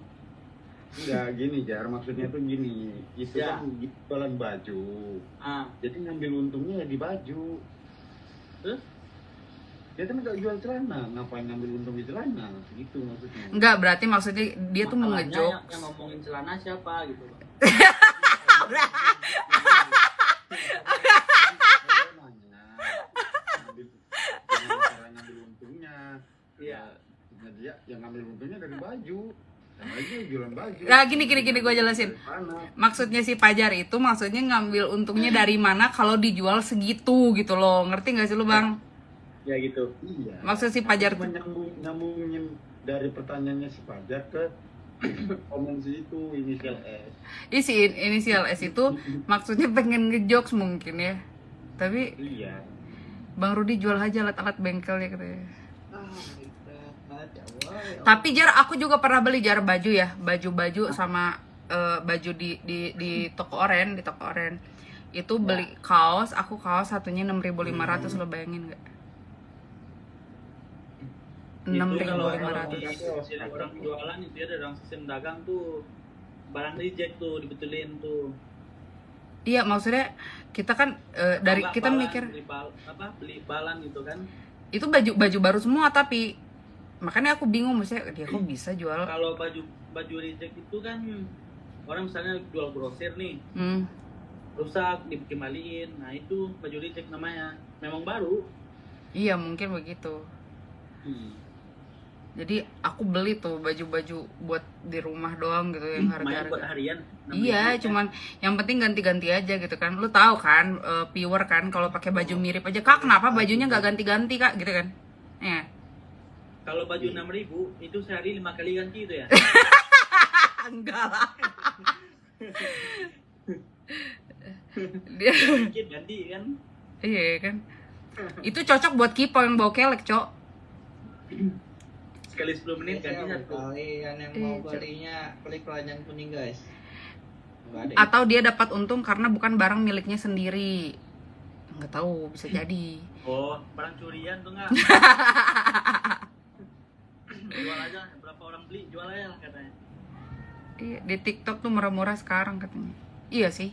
Enggak gini Jar, maksudnya tuh gini. Itu Ya. kan jualan baju. ah Jadi ngambil untungnya ya di baju. terus Dia kan nggak jual celana, ngapain ngambil untung di celana? Gitu maksudnya. Enggak, berarti maksudnya dia tuh mau Masalahnya ngejok yang, yang ngomongin celana siapa gitu? Iya. Ya, dia yang ngambil untungnya dari baju. Nah, gini, gini, gini, gua jelasin. Maksudnya si Pajar itu maksudnya ngambil untungnya dari mana kalau dijual segitu gitu loh Ngerti gak sih lu bang? ya gitu Iya. Maksud si Pajar nyambung, nyambungin dari pertanyaannya si Pajar ke komen si itu inisial S. Ih si in- inisial S itu maksudnya pengen ngejokes mungkin ya Tapi Iya. Bang Rudi jual aja alat-alat bengkel ya katanya Ah, berat. Ya Allah. ya Tapi jar aku juga pernah beli jar baju ya, baju-baju sama eh, baju di di di toko oren, di toko oren. Itu beli kaos, aku kaos satunya 6.500 lo bayangin kalau kalau 6.500. sistem orang jualan itu ya dalam sistem dagang tuh barang reject tuh dibetulin tuh. Iya, maksudnya kita kan eh, dari kita balan, mikir beli bal, apa beli balan gitu kan. Itu baju baju baru semua tapi makanya aku bingung maksudnya dia kok bisa jual kalau baju baju reject itu kan orang misalnya jual grosir nih hmm, rusak dikembaliin nah itu baju reject namanya memang baru iya mungkin begitu hmm. jadi aku beli tuh baju-baju buat di rumah doang gitu yang lumayan buat harga-harga harian Iya, cuman yang penting ganti-ganti aja gitu kan. Lu tahu kan, eh, pure kan kalau pakai baju mirip aja. Kak, kenapa bajunya nggak ganti-ganti, Kak? Gitu kan. Ya. Kalau baju enam ribu itu sehari lima kali ganti itu ya Enggak lah. Dia dikit ganti kan iya kan. Itu cocok buat kipo yang bawa kelek, Cok. sekali 10 menit ganti satu Kalian yang Eh, mau belinya klik keranjang kuning guys. Ada. Atau dia dapat untung karena bukan barang miliknya sendiri. Nggak tahu, bisa jadi. oh barang curian tuh nggak jual aja berapa orang beli jual aja lah katanya Iya, di TikTok tuh murah-murah sekarang katanya. Iya sih.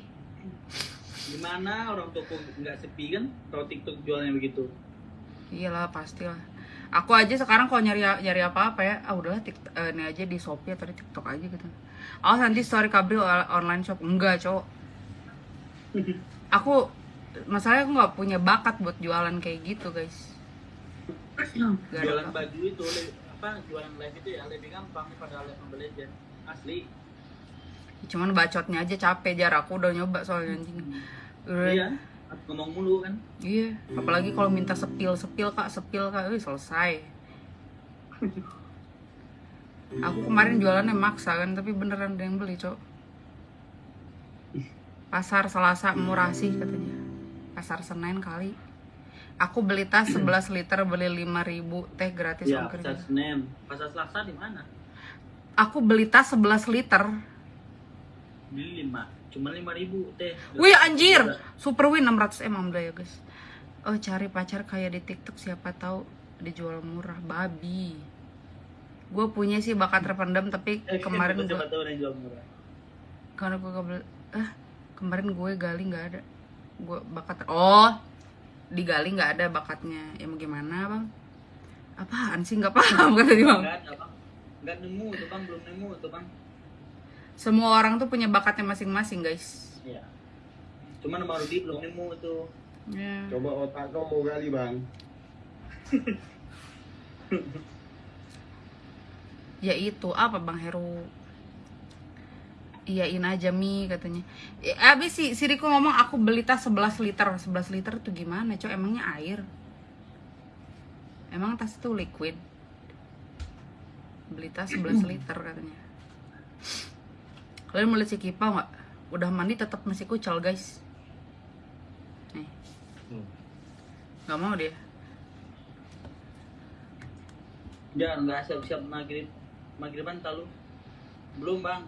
gimana orang toko nggak sepi kan kalau TikTok jualnya begitu Iyalah pastilah. Aku aja sekarang kalau nyari nyari apa-apa ya, ah udahlah TikTok eh, ini aja di Shopee atau di TikTok aja gitu. Oh nanti story kabel online shop enggak, Cok. Aku masalahnya aku nggak punya bakat buat jualan kayak gitu, guys. Jualan baju itu apa jualan live itu ya lebih gampang daripada live Mobile Legends asli Cuman bacotnya aja capek jar aku udah nyoba soalnya anjing. Iya ngomong mulu kan Iya, apalagi kalau minta sepil, sepil kak, sepil kak, wih selesai. Aku kemarin jualannya maksa kan, tapi beneran ada yang beli, Cok. Pasar Selasa murah sih katanya. Pasar Senen kali. Aku beli tas 11 liter beli 5000 teh gratis Ya, ongkir pasar. Senen. Pasar Selasa di mana? Aku beli tas 11 liter. Beli 5. Cuma 5000 teh. Wih anjir, Super Win 600 m alhamdulillah ya guys. Oh cari pacar kayak di TikTok siapa tahu dijual murah babi. Gue punya sih bakat terpendam tapi Eh, kemarin gue siapa tahu yang jual murah. karena gue gak beli eh kemarin gue gali nggak ada gue bakat ter- oh digali nggak ada bakatnya ya mau gimana bang apaan sih nggak paham kata dia bang Enggak ada, Bang. Enggak nemu tuh, Bang. Belum nemu tuh, Bang. semua orang tuh punya bakatnya masing-masing guys Iya. Cuman Bang Rudi belum nemu tuh. ya Coba otak kau kali bang. ya itu apa bang Heru iyain aja mi katanya. Ya, abis si si Riko ngomong aku beli tas 11 liter. 11 liter tuh gimana cok? Emangnya air? Emang tas itu liquid? Beli tas 11 liter katanya. Kalian mau lihat si Kipa nggak? Udah mandi tetap masih kucel guys. Nih. Hmm. nggak mau dia. Ya, enggak siap-siap maghrib. Maghriban tahu. Belum, Bang.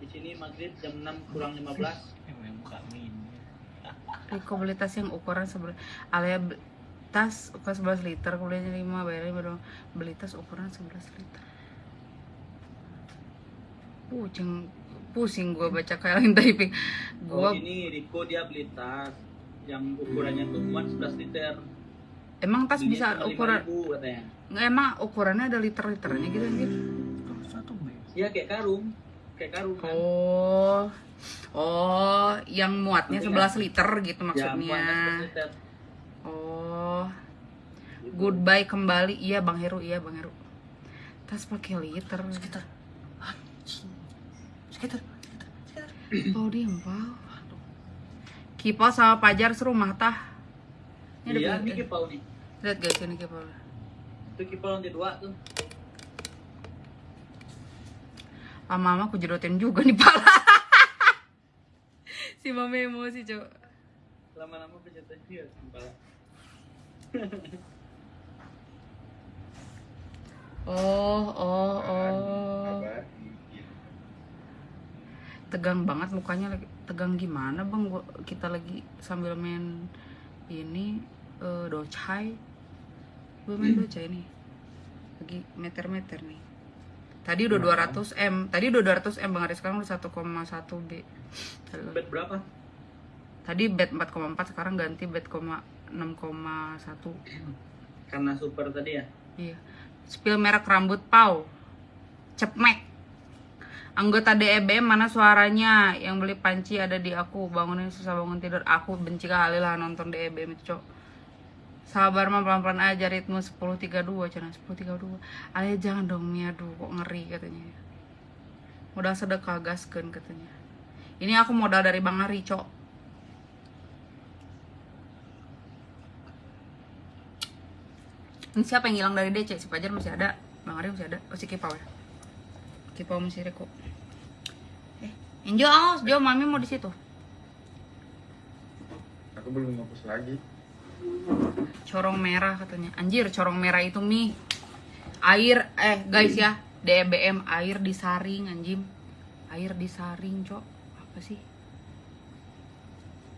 Di sini maghrib jam 6 kurang 15. Emang buka min. Riko beli tas yang ukuran sebelah Alia tas ukuran 11 liter kuliahnya 5 bayarnya baru beli tas ukuran 11 liter pusing pusing gue baca kalian typing gue Oh, ini Riko dia beli tas yang ukurannya tuh cuma 11 liter. emang tas bisa ukuran 5.000 katanya. nggak emang ukurannya ada liter liternya gitu anjir Satu. Iya kayak karung. Kayak karung kan. oh oh yang muatnya Maksudnya? 11 liter gitu Ya, maksudnya muatnya 11 liter. oh Gitu. goodbye kembali iya bang Heru iya bang Heru tas pakai liter Sekitar. Anjing. Sekitar. Sekitar. Pau diem pau Kipau sama Pajar serumah tah Ini ada Iya, ini kipau nih. Lihat guys ini Kipau Itu kipau lantai dua tuh. Lama-lama aku jedotin juga nih pala Si mama emosi cok Lama-lama pencet dia kepala. Oh oh oh. Abadi. Tegang banget mukanya lagi. Tegang gimana bang? Gua, Kita lagi sambil main Ini eh, Docai. Gue main docai nih. Lagi meter-meter nih Tadi udah 200 M. Tadi udah 200 M Bang Aris Sekarang udah 1,1 B Bet berapa? Tadi bet 4,4 sekarang ganti bet 6,1 Karena super tadi ya. Iya. Spill merek rambut pau. Cepmek. Anggota DEBM mana suaranya? Yang beli panci ada di aku. Bangunin susah bangun tidur. Aku benci kali lah nonton DEBM itu cok Sabar mah pelan-pelan aja ritme 10.32 Cina 10.32 Alia jangan dong Mia Aduh kok ngeri katanya Modal sedekah gaskeun katanya Ini aku modal dari Bang Ari cok Ini siapa yang hilang dari DC? Si Pajar masih ada, Bang Ari masih ada, oh si Kipau ya. Kipau masih Reko. Eh, Injo, awas, Jo, Mami mau di situ. Aku belum ngapus lagi. Corong merah katanya. Anjir, corong merah itu mie. Air, eh guys ya, DBM air disaring anjim. Air disaring, Cok. Apa sih?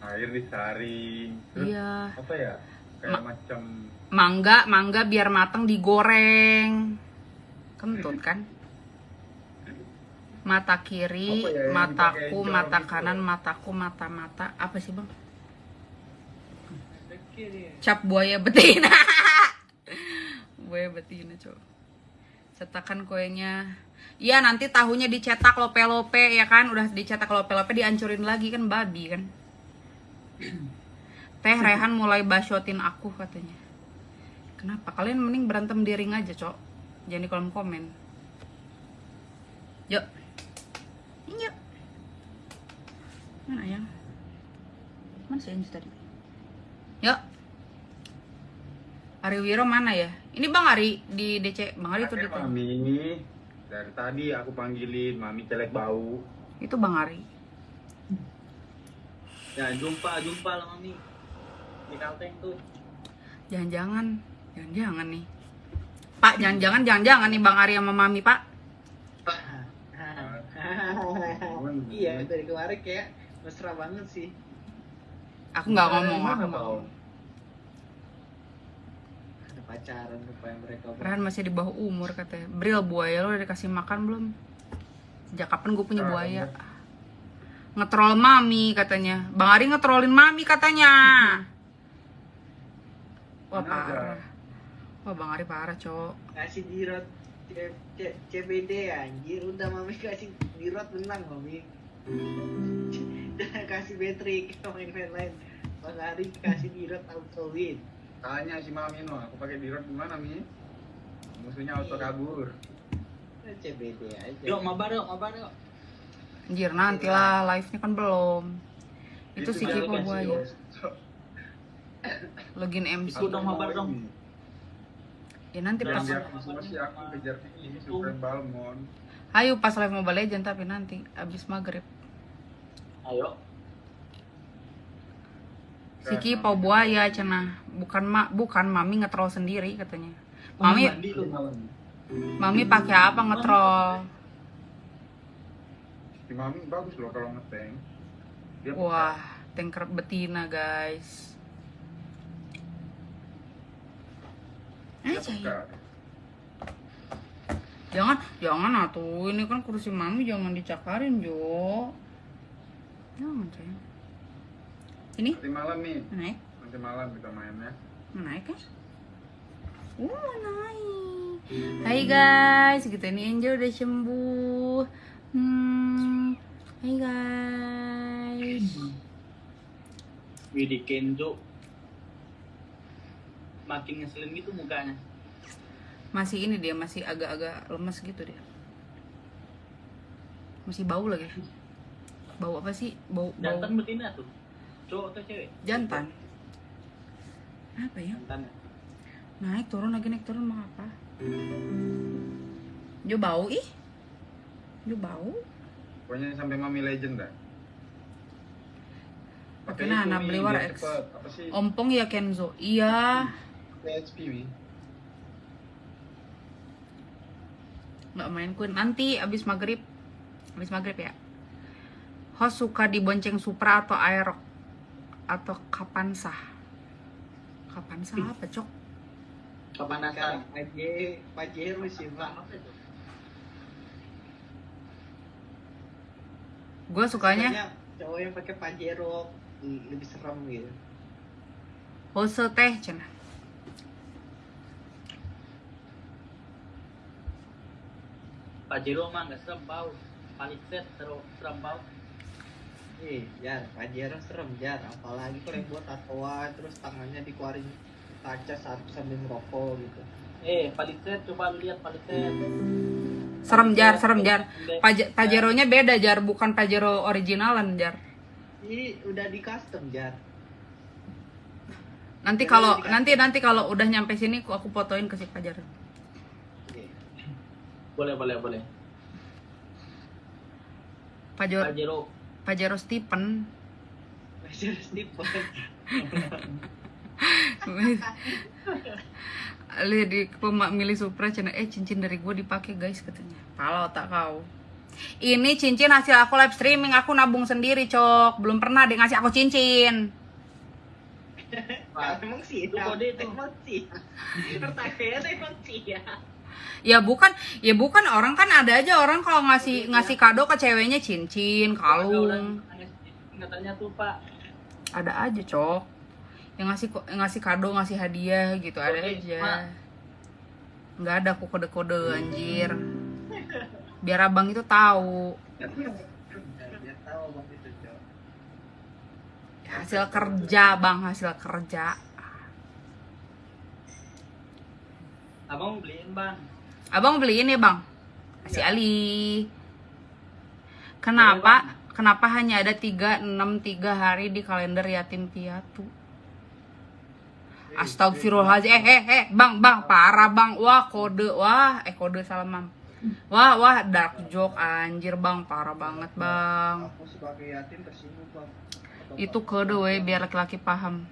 Air disaring. Terus Iya. apa ya? Kayak macam Mangga, mangga biar mateng digoreng. Kentut kan? Mata kiri, ya mataku, mata itu? kanan, mataku, mata-mata. Apa sih, Bang? Cap buaya betina. buaya betina, Cok. Cetakan kuenya. Iya, nanti tahunya dicetak lope-lope ya kan? Udah dicetak lope-lope dihancurin lagi kan babi kan. Teh Rehan mulai basyotin aku katanya. Kenapa? Kalian mending berantem di ring aja, Cok. Jangan di kolom komen. Yuk. Yuk. Mana ayam? Mana sih Anju tadi? Yuk. Ari Wiro mana ya? Ini Bang Ari di DC. Bang Ari tuh di mami dari tadi aku panggilin mami celek bau Itu Bang Ari. Ya jumpa jumpa lah mami di Kalteng tuh. Jangan-jangan, jangan-jangan nih. Pak, jangan-jangan, jangan-jangan nih Bang Ari sama Mami, Pak. iya dari kemarin kayak mesra banget sih Aku nggak ngomong, Mana aku ada pacaran rupanya mereka. Ran masih di bawah umur katanya. Bril buaya lo udah dikasih makan belum? Sejak kapan gue punya buaya? Ngetrol mami katanya. Bang Ari ngetrolin mami katanya. Wah parah. Wah Bang Ari parah cowok. kasih dirot CBD anjir udah mami kasih dirot menang mami jangan kasih kita main main lain Bang Ari kasih dirot auto win tanya si mami no aku pakai dirot gimana mi musuhnya auto kabur Nah, CBD aja Yuk mabar yuk mabar yuk. Anjir nanti lah live-nya kan belum. Itu si dia Kipo kasih buaya. Login MC. Ikut dong, mabar dong. Ya nanti Jangan pas masih aku kejar ini Supreme Balmond Ayo pas live Mobile Legend tapi nanti abis maghrib. Ayo. Si Kipo buaya cenah. Bukan ma bukan mami ngetrol sendiri katanya. Mami mami pakai apa ngetrol? si mami bagus loh kalau ngeteng dia Wah, tanker betina guys. Aja ya. Jangan, jangan atuh. Ini kan kursi mami jangan dicakarin, Jo. Sayang. Ini nanti malam nih naik, nanti malam kita mainnya naik kan? Uh, naik. Hai guys, gitu ini Angel udah sembuh. Hmm, hai guys. Widi Kenzo. Makin ngeselin gitu mukanya. Masih ini dia masih agak-agak lemes gitu dia. Masih bau lagi. Bau apa sih? Bau bau Jantan betina tuh. Cowok atau cewek? jantan. Apa ya? Jantan. Naik turun lagi naik turun mau apa? Jo bau ih. Jo bau. pokoknya sampai mami legend dah Oke, Pakai nah, nah, beli war X. cepet. apa sih Ompong ya Kenzo. Iya. PHP mi nggak main Queen nanti abis maghrib abis maghrib ya host suka dibonceng Supra atau Aerox? Atau Kapansa Kapansa apa cok. Paje Pajero sih pak gue sukanya Sukanya cowok yang pakai Pajero l- lebih serem gitu. Hose teh cina Pajero mah nggak serem bau. Palisade seru serem bau. Ih, jar, Pajero serem jar. Apalagi kalau yang buat tatoan terus tangannya dikeluarin kaca saat sambil merokok gitu. Eh, Palisade coba lihat Palisade. serem jar serem jar Paje- Pajero-nya beda jar bukan Pajero originalan jar Ini udah di custom jar. nanti kalau nanti nanti kalau udah nyampe sini aku fotoin ke si Pajero Oke. Boleh, boleh, boleh. Pajero Pajero. Pajero Stephen Pajero Stephen. Lihat di pemak milih Supra cina eh cincin dari gue dipakai guys katanya. Kalau tak kau. Ini cincin hasil aku live streaming aku nabung sendiri cok. Belum pernah dia ngasih aku cincin. Emang sih, Itu kode itu. emang sih. Pertanyaannya emang sih ya. Ya bukan, ya bukan orang kan ada aja orang kalau ngasih ngasih kado ke ceweknya cincin, kalung. Katanya tuh Pak. Ada aja cok. Yang ngasih ngasih kado, ngasih hadiah gitu ada aja. Nggak ada aku kode-kode anjir. Biar abang itu tahu. Hasil kerja bang hasil kerja Abang beliin bang. abang beliin ya bang si Ali kenapa kenapa hanya ada 363 hari di kalender yatim piatu Astagfirullahaladzim. Eh, eh, eh, bang, bang, parah bang. Wah, kode, wah, eh kode salah mam. Wah, wah, dark joke anjir bang, parah banget bang. Aku sebagai yatim tersinggung bang. Itu kode weh, biar laki-laki paham.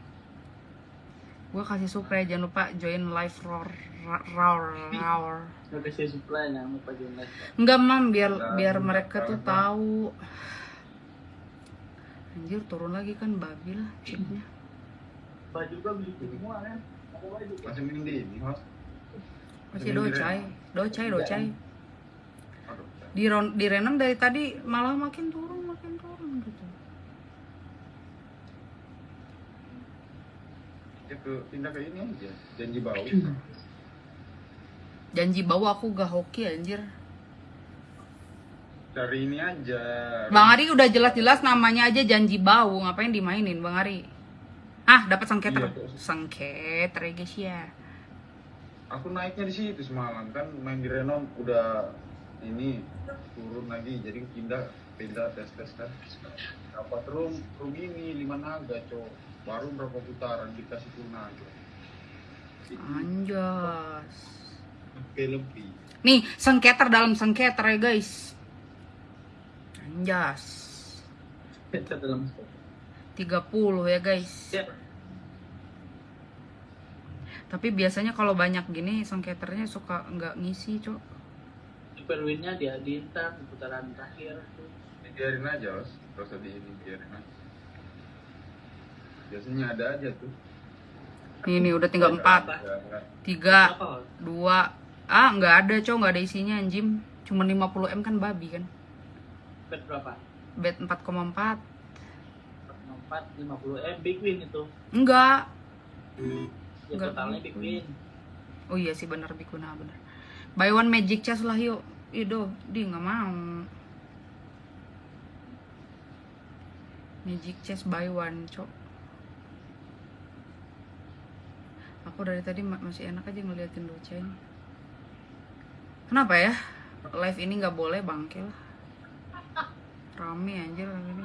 Gue kasih supply, jangan lupa join live roar, roar. Udah kasih supply lupa join live. Enggak mam, biar biar mereka tuh tahu. Anjir, turun lagi kan babi lah chipnya. Baju gua beli semua kan. Masih mending di ini, host. Masih docai, docai, docai. Aduh, Di, ron, di Renan dari tadi malah makin turun, makin turun gitu. ya ke pindah ke ini aja. Janji bau. Janji bau aku gak hoki anjir. Cari ini aja. Bang Ari udah jelas-jelas namanya aja janji bau, ngapain dimainin Bang Ari? Ah, dapat sengketer. Iya, tuh. Sengketer ya guys ya. Aku naiknya di situ semalam kan main di Renon udah ini turun lagi jadi pindah pindah tes tes kan dapat room room ini lima naga cok baru berapa putaran dikasih full naga Anjas. Oke lebih Nih, sengketer dalam sengketer ya guys. Anjas. Dalam 30 ya guys. Ya. Tapi biasanya kalau banyak gini sengketernya suka nggak ngisi, Cok. Super win-nya dia di ntar di putaran terakhir tuh. biarin aja os terus di ini biarin aja biasanya ada aja tuh Nih, nih udah tinggal 4, Apa? Ya, enggak. 3, Apa? 2. Ah, nggak ada, Cok, nggak ada isinya anjim. Cuma 50 M kan babi kan. Bet berapa? Bet 4,4. 4, 50 M big win itu. Enggak. Ya Enggak. totalnya big win. Oh iya sih benar Bikuna benar. Buy one magic chest lah yuk. Ido, di nggak mau. Magic chest buy one, cok. Aku dari tadi ma- masih enak aja ngeliatin Doca ini. Kenapa ya? Live ini nggak boleh bangkel. Rame anjir ini.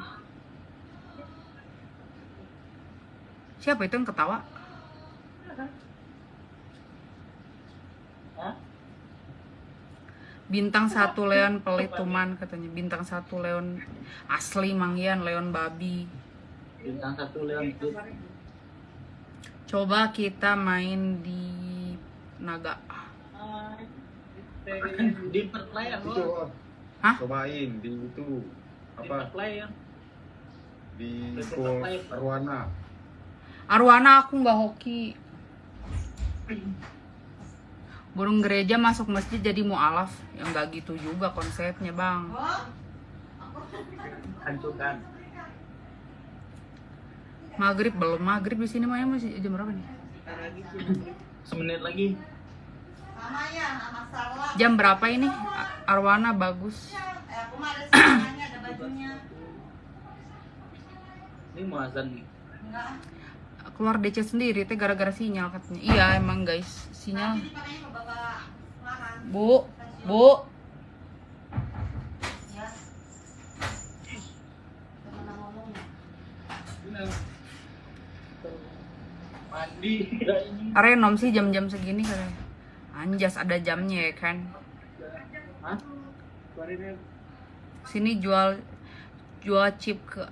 Siapa itu yang ketawa? Bintang satu Leon pelit tuman katanya. Bintang satu Leon asli Mangyan, Leon babi. Bintang satu Leon itu. Coba kita main di Naga. Di per player itu. Hah? cobain di itu apa player. di Di school. Arwana Arwana aku nggak hoki. Burung gereja masuk masjid jadi mualaf. Ya nggak gitu juga konsepnya bang. Hancurkan. Maghrib belum maghrib di sini Maya masih jam berapa nih? Semenit lagi. Jam berapa ini? Arwana bagus. Ini mau azan nih. Keluar DC sendiri teh gara-gara sinyal katanya. Iya emang guys sinyal. Bu, bu. Mandi. Kira ini. Renom sih jam-jam segini katanya. Anjas ada jamnya ya kan. Hah? Keluarin Sini jual jual chip ke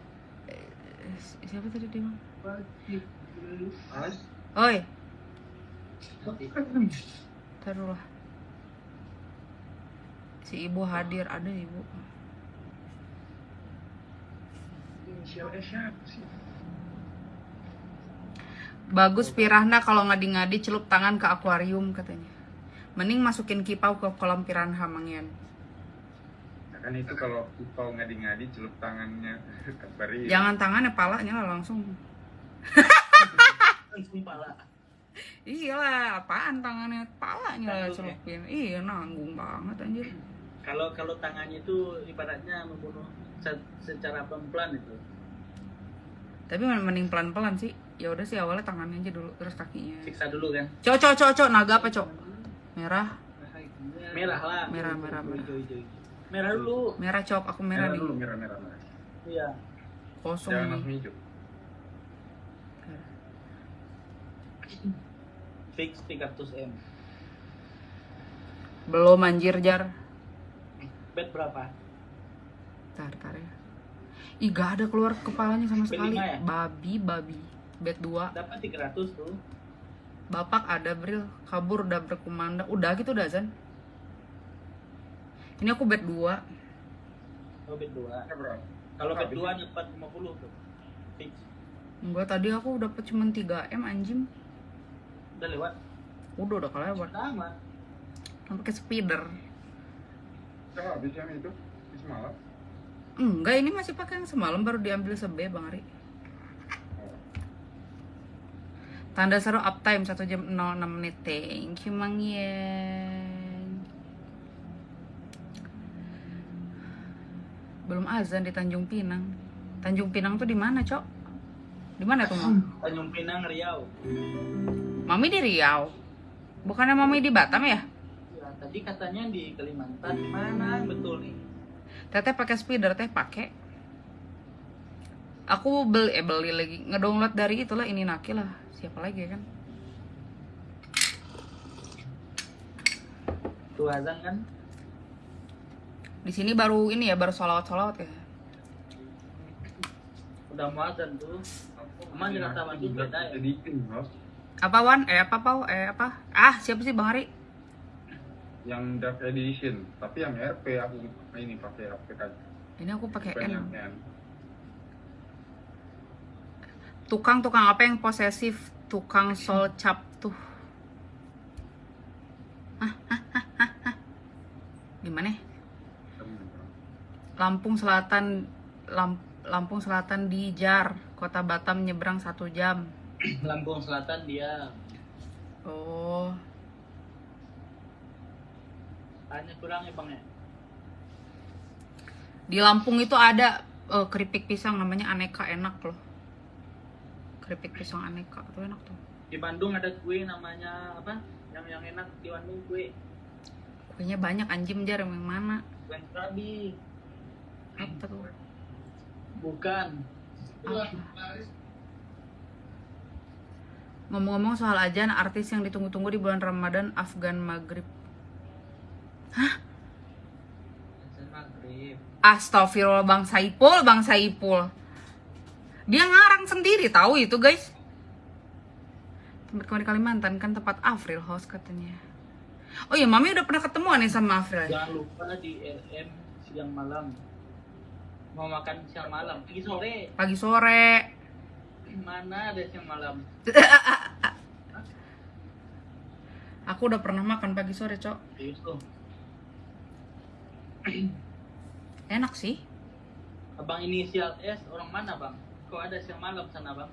eh, siapa tadi dia? Oi. Taruhlah. Si ibu hadir ada ibu. Bagus pirahna kalau ngadi-ngadi celup tangan ke akuarium katanya. Mending masukin kipau ke kolam piranha mangian. Nah, kan itu kalau kalau ngadi-ngadi celup tangannya bari Jangan tangannya palanya lah langsung. langsung pala. Iya lah, apaan tangannya palanya lah celupin. Iya nanggung banget anjir. Kalau kalau tangannya itu ibaratnya membunuh se- secara pelan-pelan itu. Tapi mending pelan-pelan sih. Ya udah sih awalnya tangannya aja dulu terus kakinya. Siksa dulu kan. Cok cok cok cok naga apa cok? Merah. Merah lah. Merah, merah, merah. Hijau, hijau, hijau. Merah dulu. Merah cok, aku merah, merah nih. dulu merah merah merah Iya. Kosong jangan nih. langsung hijau Fix 300 M. Belum anjir jar. Bet berapa? Tar, tar ya. Ih gak ada keluar kepalanya sama sekali. ya? Babi, babi. Bet 2. Dapat 300 tuh. Bapak ada Bril, kabur udah berkumandang. Udah gitu udah Zan. Ini aku bet 2. Oh, bet 2. Ya, berapa? Kalau bet Habis. 2 dapat 50 tuh. Fix. Enggak tadi aku dapat cuma 3M anjing. Udah lewat. Udah udah kelewat. Sama. Kan pakai speeder. Udah habis yang itu semalam. Enggak, ini masih pakai yang semalam baru diambil sebe Bang Ari. Oh. Tanda seru uptime 1 jam 06 menit. Thank you Mang Yen. Belum azan di Tanjung Pinang. Tanjung Pinang tuh di mana, Cok? Di mana tuh, Mam? Tanjung Pinang, Riau. Mami di Riau. Bukannya Mami di Batam ya? Ya, tadi katanya di Kalimantan. Mana betul nih? Teteh pakai speeder, teh pakai. Aku beli eh beli lagi ngedownload dari itulah ini Naki lah. Siapa lagi ya kan? Tuh azan kan? Di sini baru ini ya, baru solawat-solawat ya. Udah mau azan tuh. Aman jalan taman itu beda ya. Apa Wan? Eh apa Pau? Eh apa? Ah, siapa sih Bang Ari? yang Dark Edition, tapi yang RP aku ini pakai HP kan. Ini aku pakai N. Tukang-tukang apa yang posesif? Tukang sol cap tuh. Hah. Gimana? Lampung Selatan Lamp- Lampung Selatan di Jar, Kota Batam nyebrang satu jam. Lampung Selatan dia. Oh, Hanya kurang ya bang ya. di Lampung itu ada eh, keripik pisang namanya aneka enak loh. Keripik pisang aneka tuh enak tuh. Di Bandung ada kue namanya apa? Yang yang enak di Bandung kue. Kuenya banyak anjing jar yang mana? Kue krabi. Apa tuh? Bukan. Apa? Ngomong-ngomong soal ajan, artis yang ditunggu-tunggu di bulan Ramadan Afgan Maghrib. Maghrib. Astagfirullah Bang Saipul, Bang Saipul. Dia ngarang sendiri tahu itu guys. Tempat kemarin di Kalimantan kan tempat Afril host katanya. Oh iya, Mami udah pernah ketemu nih sama Afril. Jangan lupa di RM siang malam. Mau makan siang malam. Pagi sore. Pagi sore. Mana ada siang malam? Aku udah pernah makan pagi sore, Cok. Enak sih. Abang inisial S orang mana bang? Kok ada siang malam sana bang?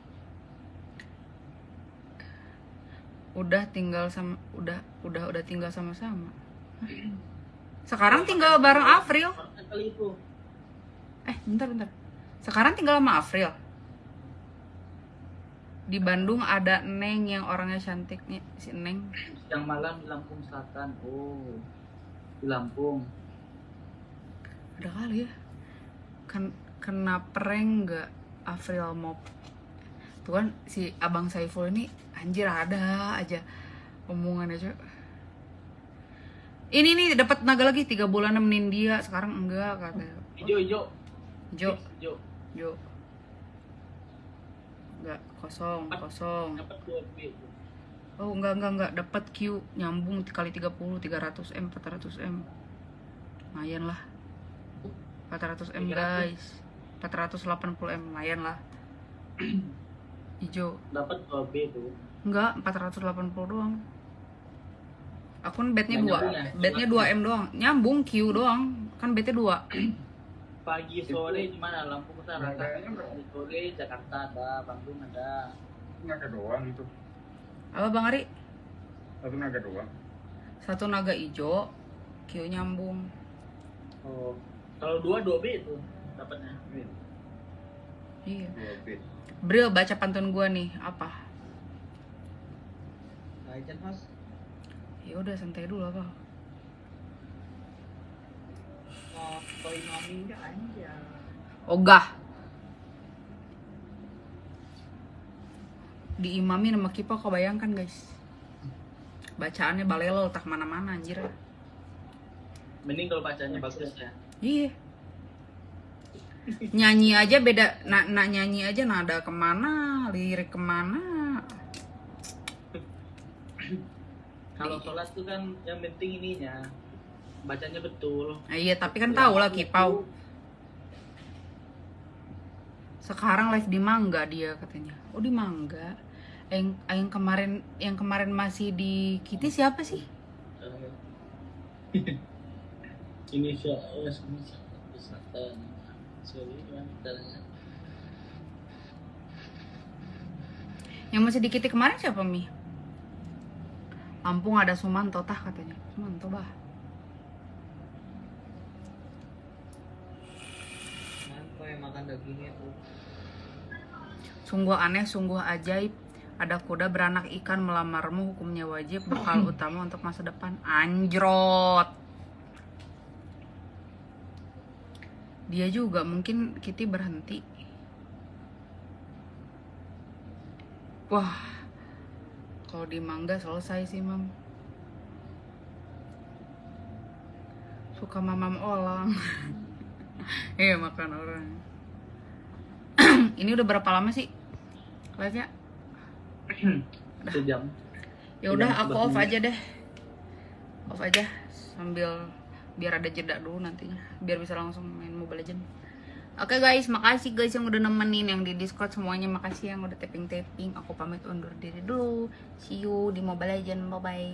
Udah tinggal sama udah udah udah tinggal sama-sama. Sekarang tinggal bareng itu. Eh, bentar bentar. Sekarang tinggal sama Afril. Di Bandung ada Neng yang orangnya cantik nih, si Neng. Siang malam di Lampung Selatan. Oh, di Lampung. Ada kali ya. Kan kena prank nggak Afril mau Tuh kan si Abang Saiful ini anjir ada aja omongannya cuy. Ini nih dapat naga lagi tiga bulan nemenin dia sekarang enggak katanya. Ijo ijo. Jo, Ijo. Jo. Enggak, kosong, kosong. Oh, enggak, enggak, enggak. Dapat Q nyambung kali 30, 300 M, 400 M. Lumayan lah. 400 M, 300. guys. 480 M, lumayan lah. Ijo. Dapat dua B tuh. Enggak, 480 doang. Akun bednya Nggak 2. nyambung ya? Bednya 2 M doang. Nyambung Q doang. Kan bednya 2. Pagi sore di mana? Lampung Utara. Berapa? Pagi sore Jakarta ada, Bandung ada. Naga doang itu. Apa Bang Ari? Satu naga doang. Satu naga ijo, Q nyambung. Oh, kalau dua dua B itu dapatnya. Iya. Bril baca pantun gua nih, apa? Ajan mas. Ya udah santai dulu apa? Oh, aja. Ogah. diimami sama kipa kebayangkan guys bacaannya balelo tak mana-mana anjir Mending kalau bacanya bagus ya. iya nyanyi aja beda nak nak nyanyi aja nada ke mana lirik ke mana. Kalau sholat tuh kan yang penting ininya bacanya betul. Ah, iya tapi kan tahu lah kipau. sekarang live di Mangga dia katanya. Oh di Mangga? Yang yang kemarin yang kemarin masih di Kitty siapa sih? Ini siapa? Yang masih di Kitty kemarin siapa mi Lampung ada Sumanto tah katanya Sumanto bah makan dagingnya tuh? Sungguh aneh, sungguh ajaib. Ada kuda beranak ikan melamarmu, hukumnya wajib, bekal utama untuk masa depan. Anjrot. Dia juga mungkin Kitty berhenti. Wah, kalau di mangga selesai sih, Mam. Suka mamam olang. Iya, makan orang. Ini udah berapa lama sih live-nya? Sejam. Ya udah aku off aja deh. Off aja sambil biar ada jeda dulu nantinya, biar bisa langsung main Mobile Legend. Oke guys, makasih guys yang udah nemenin yang di Discord semuanya, makasih yang udah tapping-tapping. Aku pamit undur diri dulu. See you di Mobile Legend. Bye bye.